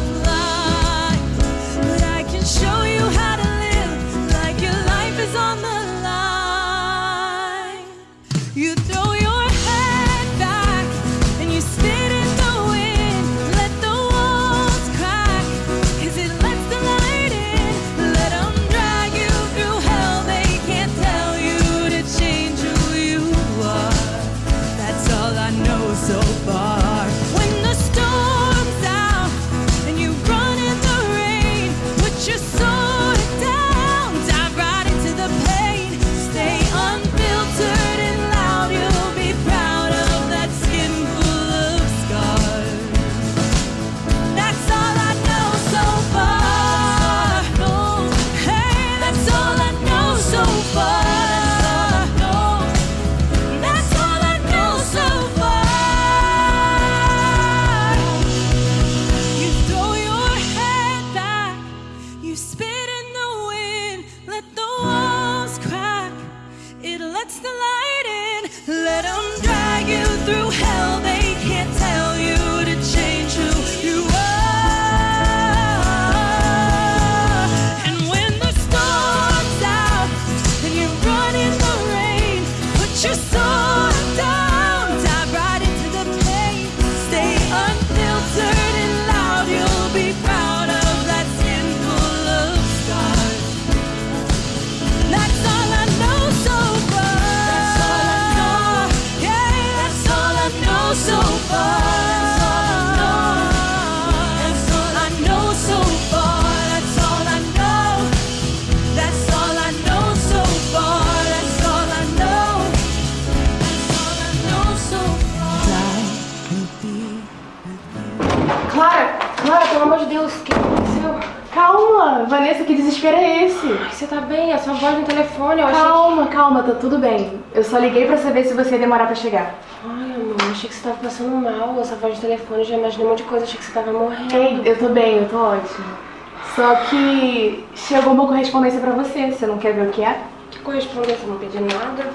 Ai, você tá bem? A sua voz no telefone, eu achei Calma, calma, tá tudo bem. Eu só liguei pra saber se você ia demorar pra chegar. Ai, amor, achei que você tava passando mal. Essa voz de telefone, já imaginei um monte de coisa, achei que você tava morrendo. Ei, eu tô bem, eu tô ótima. Só que chegou uma correspondência pra você. Você não quer ver o que é? Que correspondência? Não pedi nada.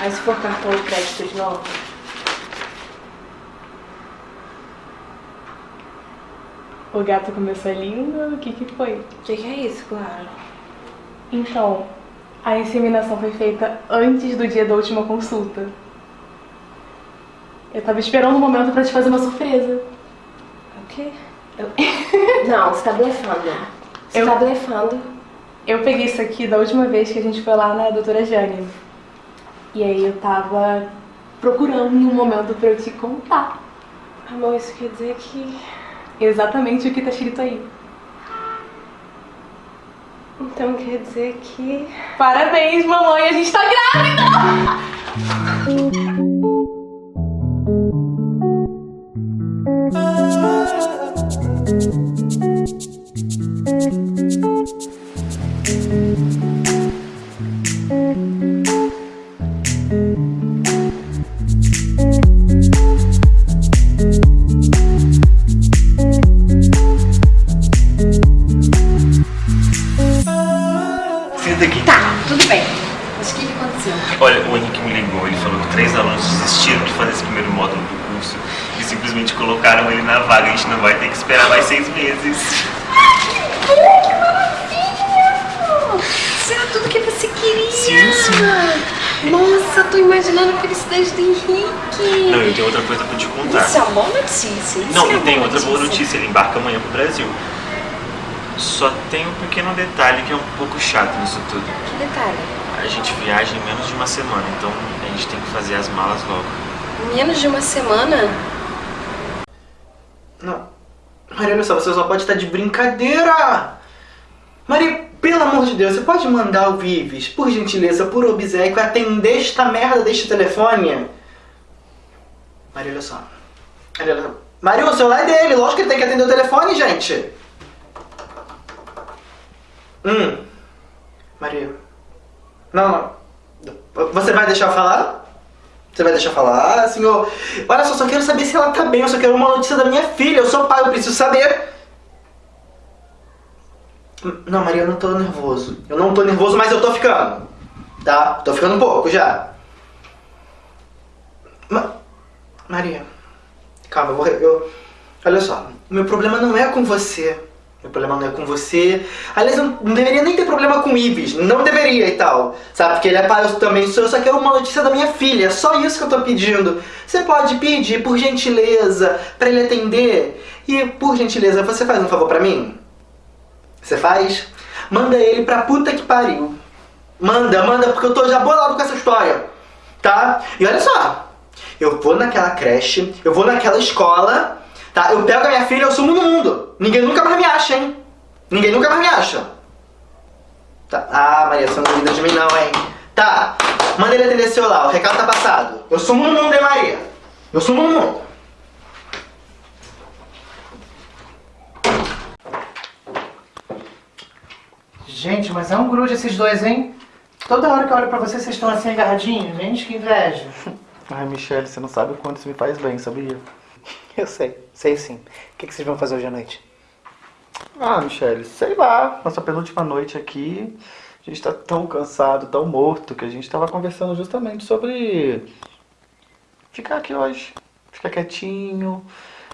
Aí se for cartão de crédito de novo? O gato começou lindo, o que que foi? O que, que é isso, Clara? Então, a inseminação foi feita antes do dia da última consulta. Eu tava esperando um momento pra te fazer uma surpresa. O quê? Eu- [LAUGHS] Não, você tá blefando. Você Eu- tá blefando. Eu peguei isso aqui da última vez que a gente foi lá na doutora Jane. E aí eu tava procurando um momento pra eu te contar. Amor, isso quer dizer que. Exatamente o que tá escrito aí. Então quer dizer que. Parabéns, mamãe, a gente tá grávida! Senta [LAUGHS] vaga. A gente não vai ter que esperar mais seis meses. Isso era tudo que você queria. Sim, sim. Nossa, tô imaginando a felicidade do Henrique. Não, eu tenho outra coisa pra te contar. Isso é uma boa notícia. Isso Não, é e tem outra boa notícia, ele embarca amanhã pro Brasil. Só tem um pequeno detalhe que é um pouco chato nisso tudo. Que detalhe? A gente viaja em menos de uma semana, então a gente tem que fazer as malas logo. Menos de uma semana? Não. Maria, olha só, você só pode estar de brincadeira! Maria, pelo amor de Deus, você pode mandar o Vives, por gentileza, por obséquio, atender esta merda deste telefone? Maria, olha só. Maria, olha só. Maria, o celular é dele, lógico que ele tem que atender o telefone, gente. Hum. Maria. Não, não. Você vai deixar eu falar? Você vai deixar falar, senhor? Olha só, só quero saber se ela tá bem, eu só quero uma notícia da minha filha. Eu sou pai, eu preciso saber. Não, Maria, eu não tô nervoso. Eu não tô nervoso, mas eu tô ficando. Tá? Tô ficando um pouco já. Ma- Maria, calma, eu vou. Eu... Olha só, meu problema não é com você. Meu problema não é com você. Aliás, eu não deveria nem ter problema com o Ives. Não deveria e tal. Sabe? Porque ele é pai, eu também sou. Eu só quero uma notícia da minha filha. É só isso que eu tô pedindo. Você pode pedir, por gentileza, pra ele atender? E, por gentileza, você faz um favor pra mim? Você faz? Manda ele pra puta que pariu. Manda, manda, porque eu tô já bolado com essa história. Tá? E olha só. Eu vou naquela creche, eu vou naquela escola, tá? Eu pego a minha filha, eu sumo no mundo. Ninguém nunca mais me acha, hein? Ninguém nunca mais me acha. Tá. Ah, Maria, você não duvida de mim não, hein? Tá. Manda ele atender seu lá, o recado tá passado. Eu sumo no mundo, hein, Maria? Eu sumo no mundo. Gente, mas é um grude esses dois, hein? Toda hora que eu olho pra vocês, vocês estão assim agarradinhos. Gente, que inveja. [LAUGHS] Ai, Michelle, você não sabe o quanto isso me faz bem, sabia? [LAUGHS] Eu sei, sei sim. O que, que vocês vão fazer hoje à noite? Ah, Michelle, sei lá. Nossa penúltima noite aqui, a gente tá tão cansado, tão morto, que a gente tava conversando justamente sobre ficar aqui hoje. Ficar quietinho,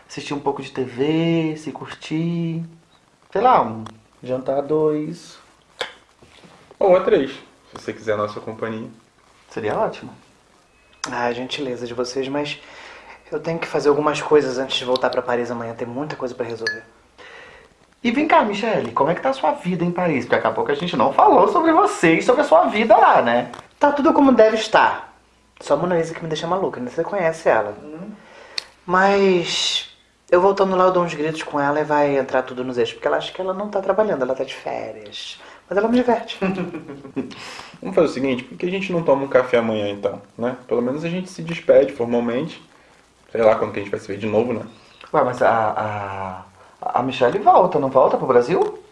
assistir um pouco de TV, se curtir. Sei lá, um jantar a dois. Ou a três, se você quiser a nossa companhia. Seria ótimo. Ah, gentileza de vocês, mas eu tenho que fazer algumas coisas antes de voltar pra Paris amanhã. Tem muita coisa pra resolver. E vem cá, Michelle, como é que tá a sua vida em Paris? Porque daqui a pouco a gente não falou sobre você e sobre a sua vida lá, né? Tá tudo como deve estar. Só a Mona Lisa que me deixa maluca, né? Você conhece ela. Mas eu voltando lá, eu dou uns gritos com ela e vai entrar tudo nos eixos. Porque ela acha que ela não tá trabalhando, ela tá de férias. Mas ela me diverte. [LAUGHS] Vamos fazer o seguinte, por que a gente não toma um café amanhã então, né? Pelo menos a gente se despede formalmente. Sei lá quando que a gente vai se ver de novo, né? Ué, mas a, a, a Michelle volta, não volta pro Brasil?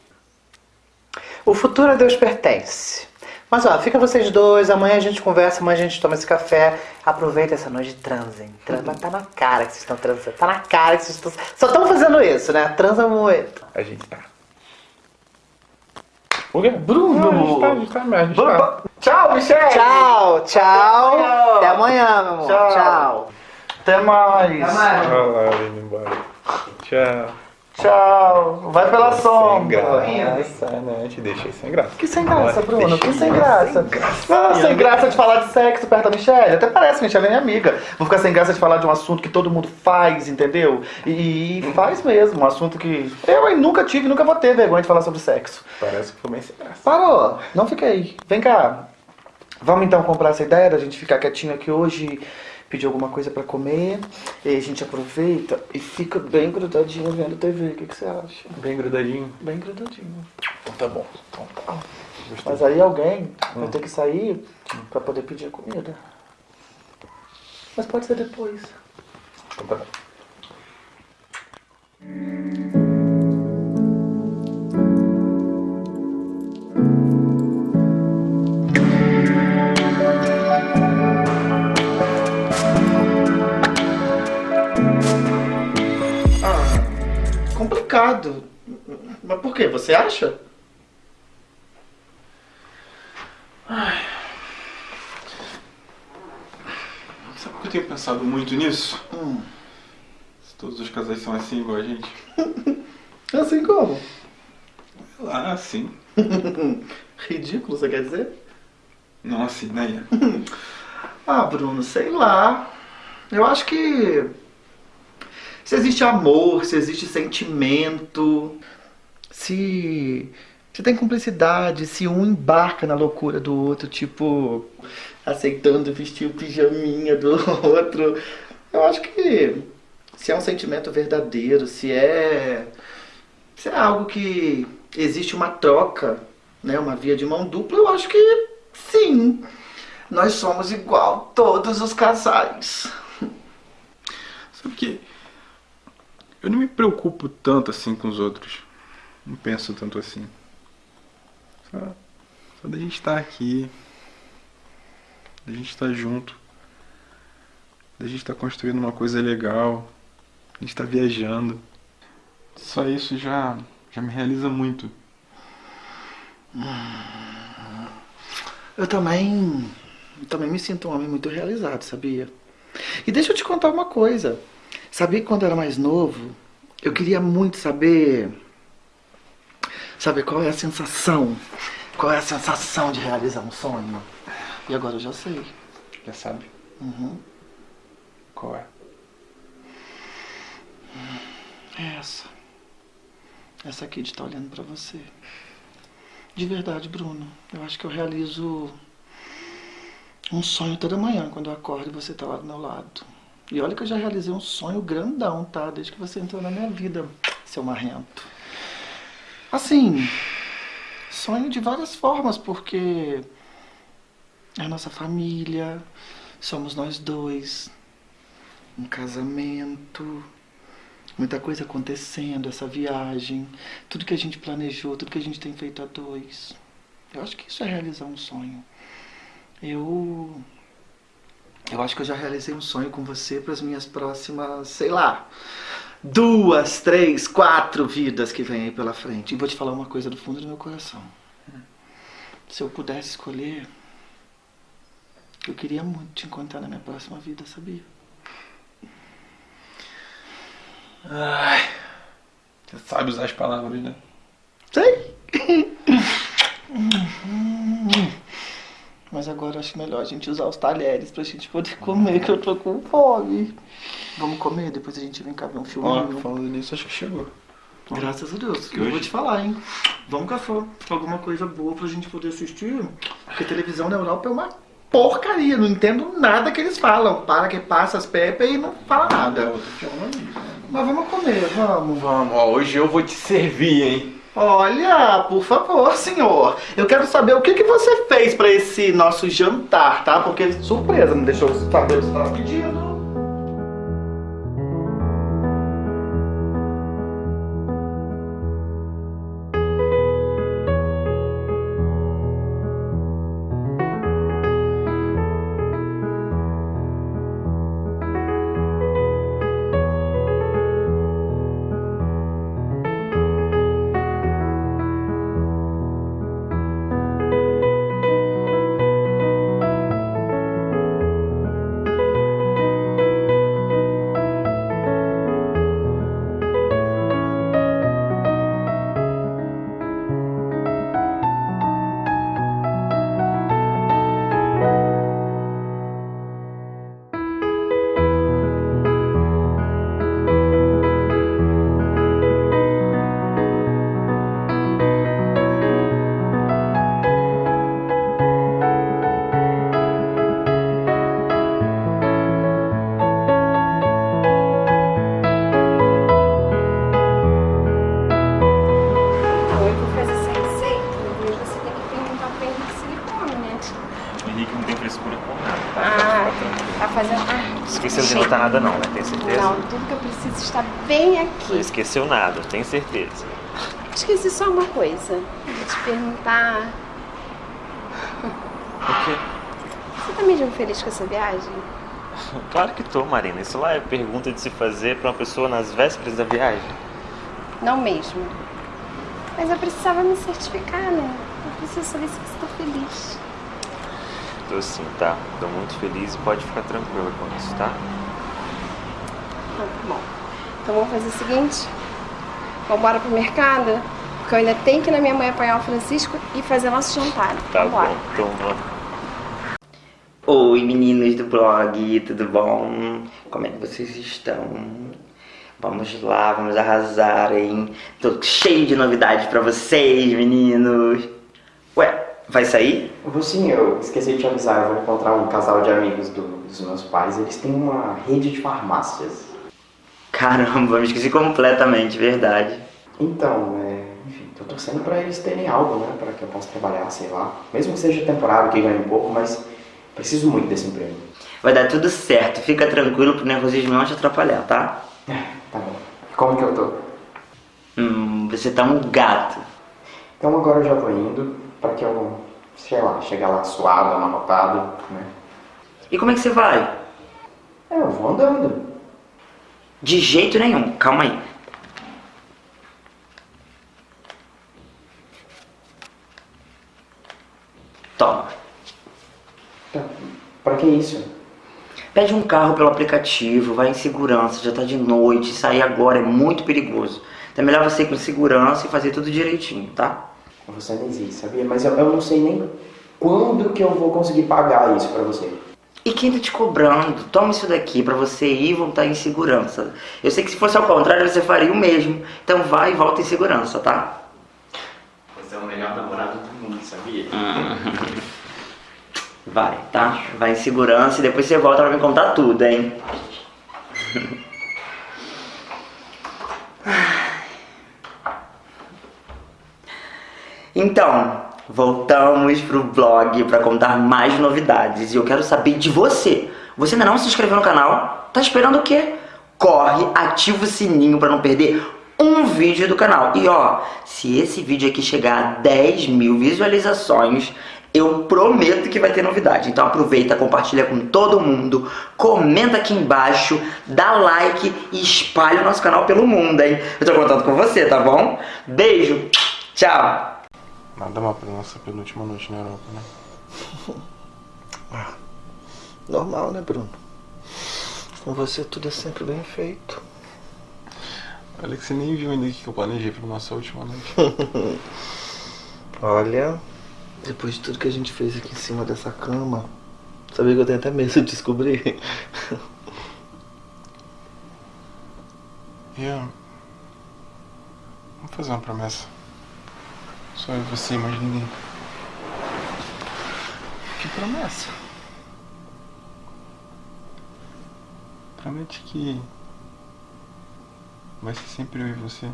O futuro a Deus pertence. Mas ó, fica vocês dois, amanhã a gente conversa, amanhã a gente toma esse café. Aproveita essa noite e transem. Tran- Mas tá na cara que vocês estão transando. Tá na cara que vocês estão. Só estão fazendo isso, né? Transa muito. A gente tá. O quê? Bruno! Não, a gente tá, a gente tá, a gente tá. Tchau, Michelle! Tchau, tchau. Amanhã. Até amanhã, meu amor. Tchau. tchau. Até mais! Olha lá, ela indo embora. Tchau. Tchau! Vai pela Sem sombra! graça, né? Eu te deixei sem graça. Que sem graça, Olha, Bruno? Que sem graça? Ah, sem graça de falar de sexo perto da Michelle. Até parece, Michelle é minha amiga. Vou ficar sem graça de falar de um assunto que todo mundo faz, entendeu? E, e faz mesmo, um assunto que eu hein, nunca tive, nunca vou ter vergonha de falar sobre sexo. Parece que foi bem sem graça. Parou, não fiquei. Vem cá. Vamos então comprar essa ideia da gente ficar quietinho aqui hoje, pedir alguma coisa pra comer, e a gente aproveita e fica bem grudadinho vendo TV. O que, que você acha? Bem grudadinho. Bem grudadinho. Então tá bom. Então tá. Mas aí alguém vai Hum. ter que sair pra poder pedir a comida. Mas pode ser depois. Então tá bom. Complicado. Mas por quê? Você acha? Sabe que eu tenho pensado muito nisso? Hum. Se todos os casais são assim igual a gente. [LAUGHS] Assim como? Sei lá, assim. Ridículo, você quer dizer? Não assim, né? Ah, Bruno, sei lá. Eu acho que. Se existe amor, se existe sentimento, se. Se tem cumplicidade, se um embarca na loucura do outro, tipo, aceitando vestir o pijaminha do [LAUGHS] outro. Eu acho que se é um sentimento verdadeiro, se é. Se é algo que existe uma troca, né? Uma via de mão dupla, eu acho que sim. Nós somos igual todos os casais. [LAUGHS] Sabe que eu não me preocupo tanto assim com os outros. Não penso tanto assim. Só, só da gente estar aqui. Da gente estar junto. Da gente estar construindo uma coisa legal. A gente estar viajando. Só isso já, já me realiza muito. Eu também. eu também me sinto um homem muito realizado, sabia? E deixa eu te contar uma coisa. Sabia que quando eu era mais novo, Eu queria muito saber. Saber qual é a sensação. Qual é a sensação de realizar um sonho? E agora eu já sei. Já sabe? Uhum. Qual é? É essa. Essa aqui de estar olhando pra você. De verdade, Bruno. Eu acho que eu realizo um sonho toda manhã quando eu acordo e você tá lá do meu lado. E olha que eu já realizei um sonho grandão, tá? Desde que você entrou na minha vida, seu marrento. Assim, sonho de várias formas, porque é a nossa família, somos nós dois, um casamento, muita coisa acontecendo, essa viagem, tudo que a gente planejou, tudo que a gente tem feito a dois. Eu acho que isso é realizar um sonho. Eu. Eu acho que eu já realizei um sonho com você para as minhas próximas, sei lá, duas, três, quatro vidas que vem aí pela frente. E vou te falar uma coisa do fundo do meu coração. Se eu pudesse escolher, eu queria muito te encontrar na minha próxima vida, sabia? Ai. Você sabe usar as palavras, né? Sei! [LAUGHS] Mas agora eu acho melhor a gente usar os talheres pra gente poder comer, que eu tô com fome. Vamos comer, depois a gente vem cá ver um Ó, filminho. falando nisso, acho que chegou. Graças a Deus. Que Eu vou hoje- te falar, hein? Vamos caçar alguma coisa boa pra gente poder assistir. Porque televisão na Europa é uma porcaria. Não entendo nada que eles falam. Para que passa as pepas e não fala nada. Mas vamos comer, vamos. Vamos, ó, hoje eu vou te servir, hein? Olha, por favor, senhor. Eu quero saber o que, que você fez pra esse nosso jantar, tá? Porque surpresa, não deixou saber o que você tava pedindo. Bem Não aqui. esqueceu nada, tem certeza. Esqueci só uma coisa. Vou te perguntar. O quê? Você tá mesmo feliz com essa viagem? Claro que tô, Marina. Isso lá é pergunta de se fazer pra uma pessoa nas vésperas da viagem. Não mesmo. Mas eu precisava me certificar, né? Eu preciso saber se você tá feliz. Tô sim, tá? Tô muito feliz e pode ficar tranquila com isso, tá? Tá bom. Então vamos fazer o seguinte? Vamos embora pro mercado? Porque eu ainda tenho que ir na minha mãe apanhar o Francisco e fazer nosso jantar. Tá Vambora. bom, então vamos. Oi meninos do blog, tudo bom? Como é que vocês estão? Vamos lá, vamos arrasar, hein? Tô cheio de novidades pra vocês, meninos. Ué, vai sair? Vou sim, eu esqueci de te avisar, eu vou encontrar um casal de amigos do- dos meus pais, eles têm uma rede de farmácias. Caramba, me esqueci completamente, verdade. Então, é, enfim, tô torcendo pra eles terem algo, né, pra que eu possa trabalhar, sei lá. Mesmo que seja temporário, que ganhe um pouco, mas preciso muito desse emprego. Vai dar tudo certo, fica tranquilo pro nervosismo não te atrapalhar, tá? Tá bom. Como que eu tô? Hum, você tá um gato. Então agora eu já tô indo, pra que eu, sei lá, chegar lá suado, amarrotado, né. E como é que você vai? É, eu vou andando. De jeito nenhum, calma aí. Toma. Tá. Pra que isso? Pede um carro pelo aplicativo, vai em segurança, já tá de noite, sair agora é muito perigoso. Então é melhor você ir com segurança e fazer tudo direitinho, tá? Você não existe, sabia? Mas eu, eu não sei nem quando que eu vou conseguir pagar isso pra você. E quem tá te cobrando? Toma isso daqui pra você ir e voltar em segurança. Eu sei que se fosse ao contrário, você faria o mesmo. Então vai e volta em segurança, tá? Você é o melhor namorado do mundo, sabia? Vai, tá? Vai em segurança e depois você volta pra me contar tudo, hein? [LAUGHS] Então, voltamos pro blog pra contar mais novidades e eu quero saber de você. Você ainda não se inscreveu no canal? Tá esperando o quê? Corre, ativa o sininho pra não perder um vídeo do canal. E ó, se esse vídeo aqui chegar a 10 mil visualizações, eu prometo que vai ter novidade. Então aproveita, compartilha com todo mundo, comenta aqui embaixo, dá like e espalha o nosso canal pelo mundo, hein? Eu tô contando com você, tá bom? Beijo, tchau! Nada mal pra nossa penúltima noite na Europa, né? [LAUGHS] Ah, normal, né, Bruno? Com você tudo é sempre bem feito. Olha que você nem viu ainda o que eu planejei pra nossa última noite. [LAUGHS] Olha, depois de tudo que a gente fez aqui em cima dessa cama, sabia que eu tenho até medo de descobrir? [LAUGHS] Ian, vamos fazer uma promessa. Só eu e você, mais ninguém. Que promessa? Promete que vai ser sempre eu e você.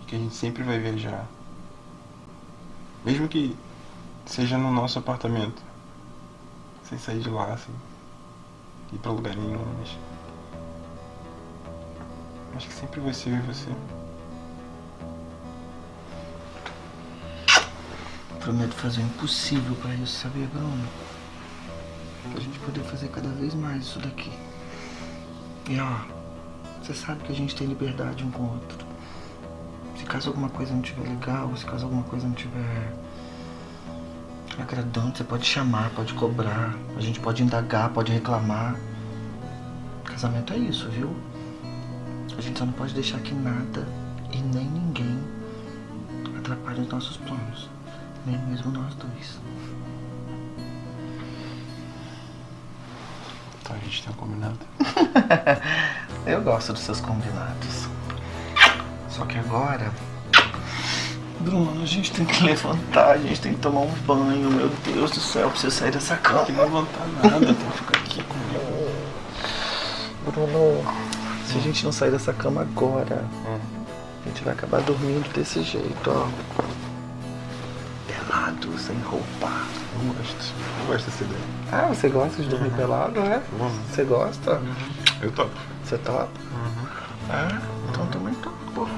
E que a gente sempre vai viajar. Mesmo que seja no nosso apartamento. Sem sair de lá, assim. Ir pra lugar nenhum, mas. Acho que sempre vai ser eu e você. Prometo fazer o impossível pra isso, sabia, Bruno? Pra gente poder fazer cada vez mais isso daqui. E ó, você sabe que a gente tem liberdade um com o outro. Se caso alguma coisa não estiver legal, se caso alguma coisa não estiver agradando, você pode chamar, pode cobrar, a gente pode indagar, pode reclamar. Casamento é isso, viu? A gente só não pode deixar que nada e nem ninguém atrapalhe os nossos planos. Nem mesmo nós dois. Então a gente tem um combinado. [LAUGHS] Eu gosto dos seus combinados. Só que agora. Bruno, a gente tem que levantar, a gente tem que tomar um banho, meu Deus do céu, pra você sair dessa cama. Não tem que levantar nada, tem que ficar aqui comigo. Bruno, se a gente não sair dessa cama agora, a gente vai acabar dormindo desse jeito, ó. Pelado, sem roupa. Não gosto. Não gosto dessa ideia. Ah, você gosta de dormir pelado, né? Você gosta? Eu topo. Você topa? Ah, então eu também topo.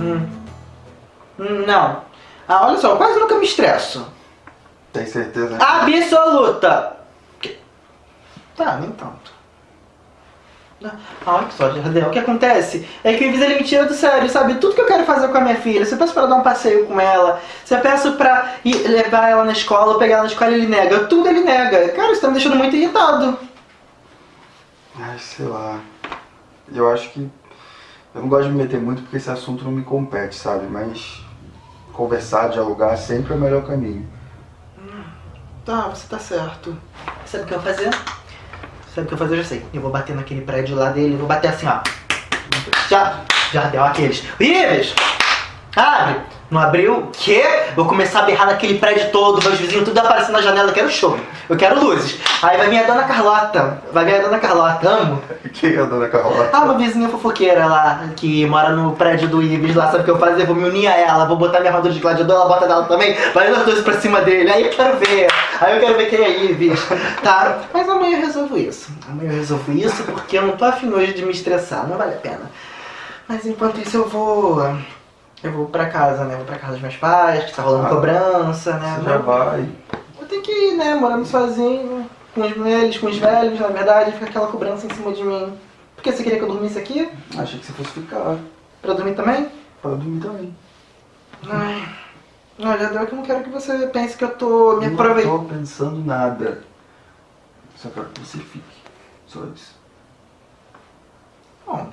Hum. Hum, Não. Ah, olha só, eu quase nunca me estresso. Tem certeza? Absoluta! Tá, nem tanto. Ah, Olha só, Jardel, o que acontece é que o ele me tira do sério, sabe? Tudo que eu quero fazer com a minha filha, se eu peço pra dar um passeio com ela, se eu peço pra ir levar ela na escola, ou pegar ela na escola, ele nega. Tudo ele nega. Cara, isso tá me deixando muito irritado. Ai, sei lá. Eu acho que. Eu não gosto de me meter muito porque esse assunto não me compete, sabe? Mas conversar, dialogar sempre é o melhor caminho. Tá, você tá certo. Sabe o que eu vou fazer? Sabe o que eu vou fazer? Eu já sei. Eu vou bater naquele prédio lá dele, vou bater assim, ó. Já, já deu aqueles. Ives! Abre! Não abriu? O quê? Vou começar a berrar naquele prédio todo, meus vizinhos tudo aparecendo na janela. Eu quero show. Eu quero luzes. Aí vai vir a dona Carlota. Vai vir a dona Carlota. Amo. Quem é a dona Carlota? Ah, uma vizinha fofoqueira lá, que mora no prédio do Ives lá, sabe o que eu vou fazer? Vou me unir a ela, vou botar minha armadura de gladiador, ela bota dela também, vai nós dois pra cima dele, aí eu quero ver, aí eu quero ver quem é Ives, tá? Mas amanhã eu resolvo isso, amanhã eu resolvo isso porque eu não tô afim hoje de me estressar, não vale a pena. Mas enquanto isso eu vou, eu vou pra casa, né, vou pra casa dos meus pais, que tá rolando Ah, cobrança, né. Você já vai. Eu tenho que ir, né, morando sozinho, com os velhos, com os velhos, na verdade, fica aquela cobrança em cima de mim. Por que você queria que eu dormisse aqui? Achei que você fosse ficar. Pra dormir também? Pra dormir também. Ai. Olha, que eu não quero que você pense que eu tô me Eu aproveitando. Não tô pensando nada. Só quero que você fique. Só isso. Bom.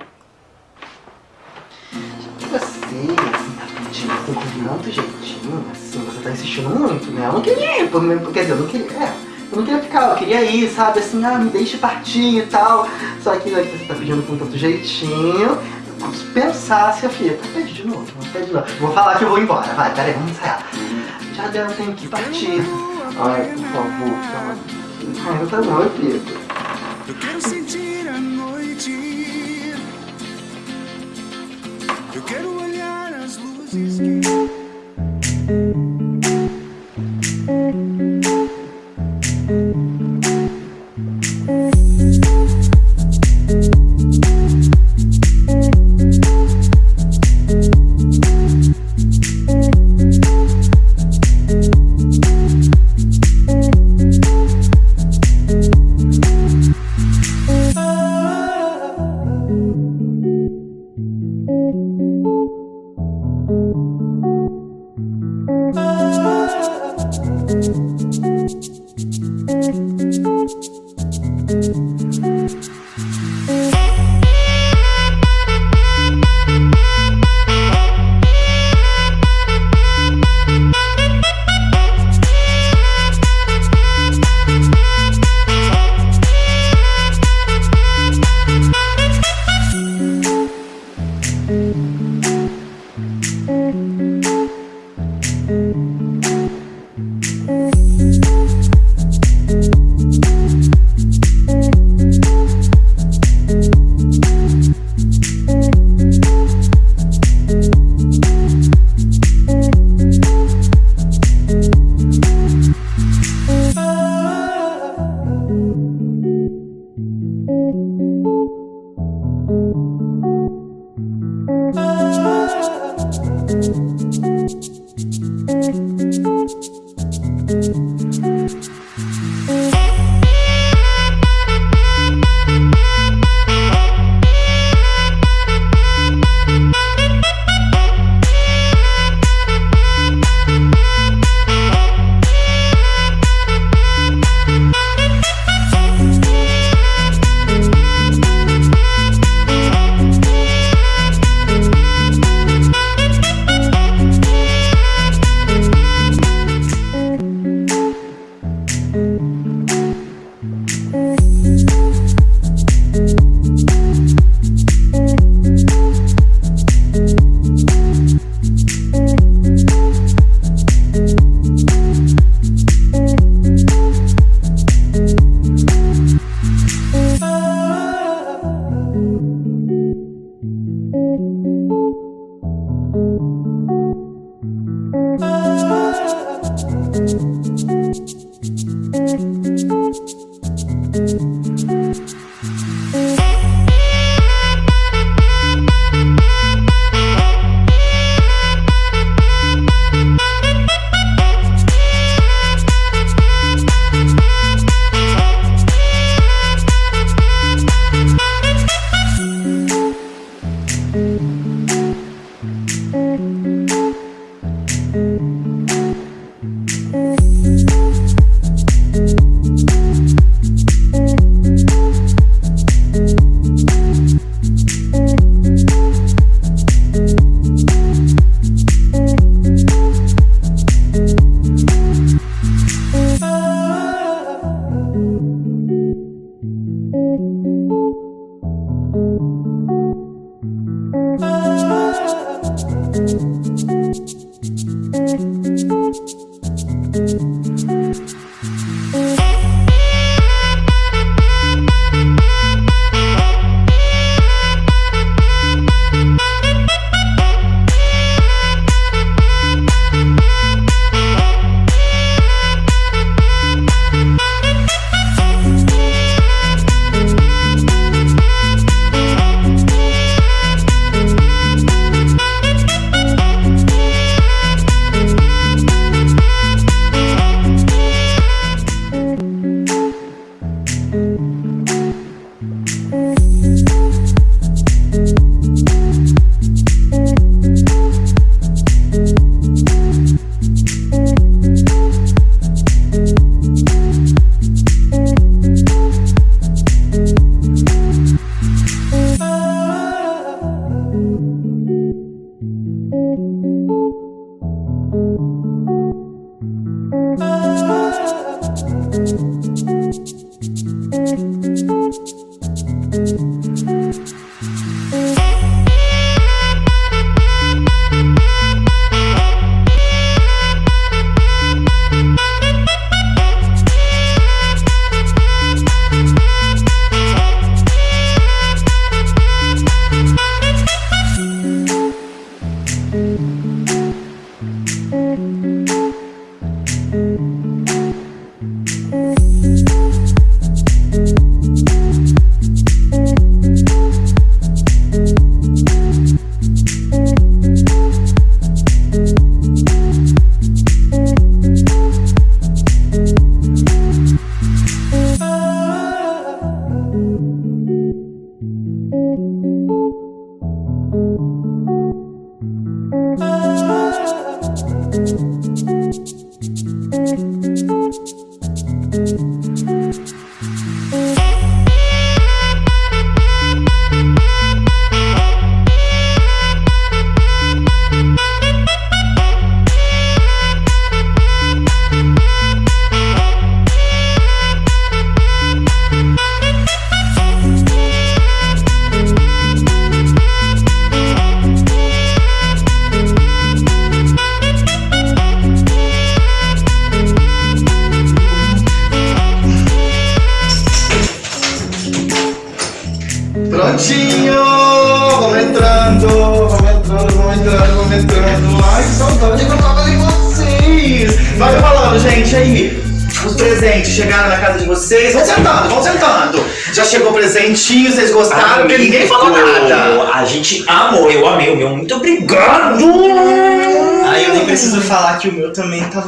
Você, assim, tá pedindo assim, com tanto jeitinho, assim, você tá insistindo muito, né? Eu não queria ir, por- quer dizer, eu não queria, é, eu não queria ficar, eu queria ir, sabe, assim, ah, me deixe partir e tal. Só que né, você tá pedindo com tanto jeitinho, posso pensar se a filha, pede de novo, pede de novo. Vou falar que eu vou embora, vai, peraí, vamos ensaiar. Já deu, eu tenho que partir. Ai, por favor, calma. Ai, tá bom, fico. Eu quero sentir a noite. Eu quero olhar as luzes que.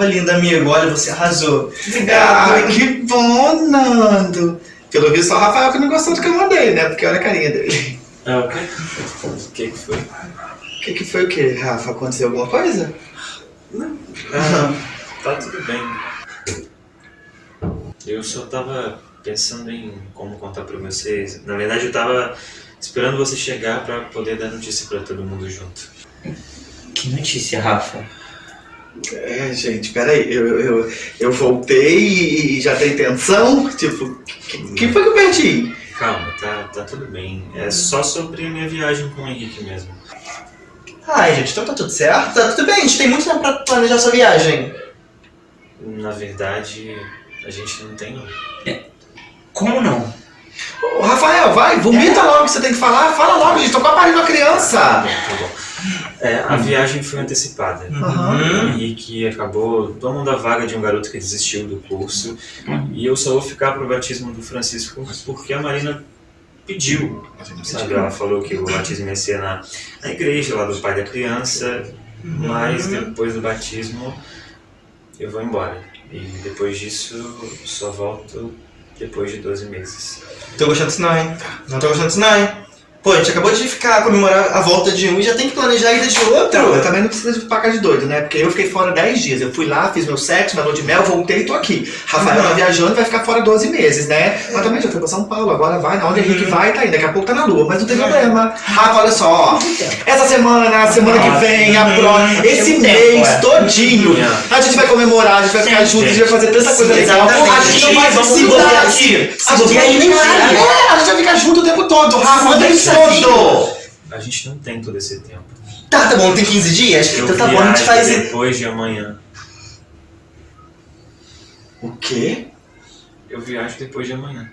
Tava lindo, amigo. Olha, você arrasou. Ai, que bom, Nando. Pelo visto, só o Rafael que não gostou do que eu mandei, né? Porque olha a carinha dele. É, o quê? O que que foi? O que, que foi o quê, Rafa? Aconteceu alguma coisa? Ah, tá tudo bem. Eu só tava pensando em como contar pra vocês. Na verdade, eu tava esperando você chegar pra poder dar notícia pra todo mundo junto. Que notícia, Rafa? É, gente, peraí, eu, eu, eu voltei e já tem intenção? Tipo, que, que foi que eu perdi? Calma, tá, tá tudo bem. É só sobre a minha viagem com o Henrique mesmo. Ai, gente, então tá tudo certo? Tá tudo bem, a gente tem muito tempo pra planejar essa viagem. Na verdade, a gente não tem. Como não? Ô, Rafael, vai, vomita logo o que você tem que falar. Fala logo, gente, tô com a parindo uma criança. Tá bom. É, a viagem foi antecipada. Uhum. O Henrique acabou tomando a vaga de um garoto que desistiu do curso. E eu só vou ficar pro batismo do Francisco porque a Marina pediu. Sabe? Ela falou que o batismo ia ser na, na igreja lá do pai da criança. Mas depois do batismo eu vou embora. E depois disso só volto depois de 12 meses. Tô gostando disso não, hein? Não tô gostando disso não, hein? Pô, a gente acabou de ficar, comemorar a volta de um e já tem que planejar a ida de outro. Então, eu também não preciso de pagar de doido, né? Porque eu fiquei fora 10 dias. Eu fui lá, fiz meu sexo, minha lua de mel, voltei e tô aqui. Rafael Uhum. tá viajando vai ficar fora 12 meses, né? Mas também já foi pra São Paulo, agora vai, na onde Uhum. Henrique vai, tá indo. Daqui a pouco tá na lua, mas não tem problema. Rafa, olha só, ó. Essa semana, a semana que vem, a próxima, esse Tem um tempo, mês é. todinho, a gente vai comemorar, a gente vai ficar junto, a gente vai fazer tanta coisa legal. A gente não vai se mudar. aqui. Se A gente bobear, vai a gente vai. É, a gente vai ficar junto o tempo todo, Rafa, todo. A gente não tem todo esse tempo. Tá, tá bom, tem 15 dias? Eu Então tá bom, a gente viajo faz... depois de amanhã. O quê? Eu viajo depois de amanhã.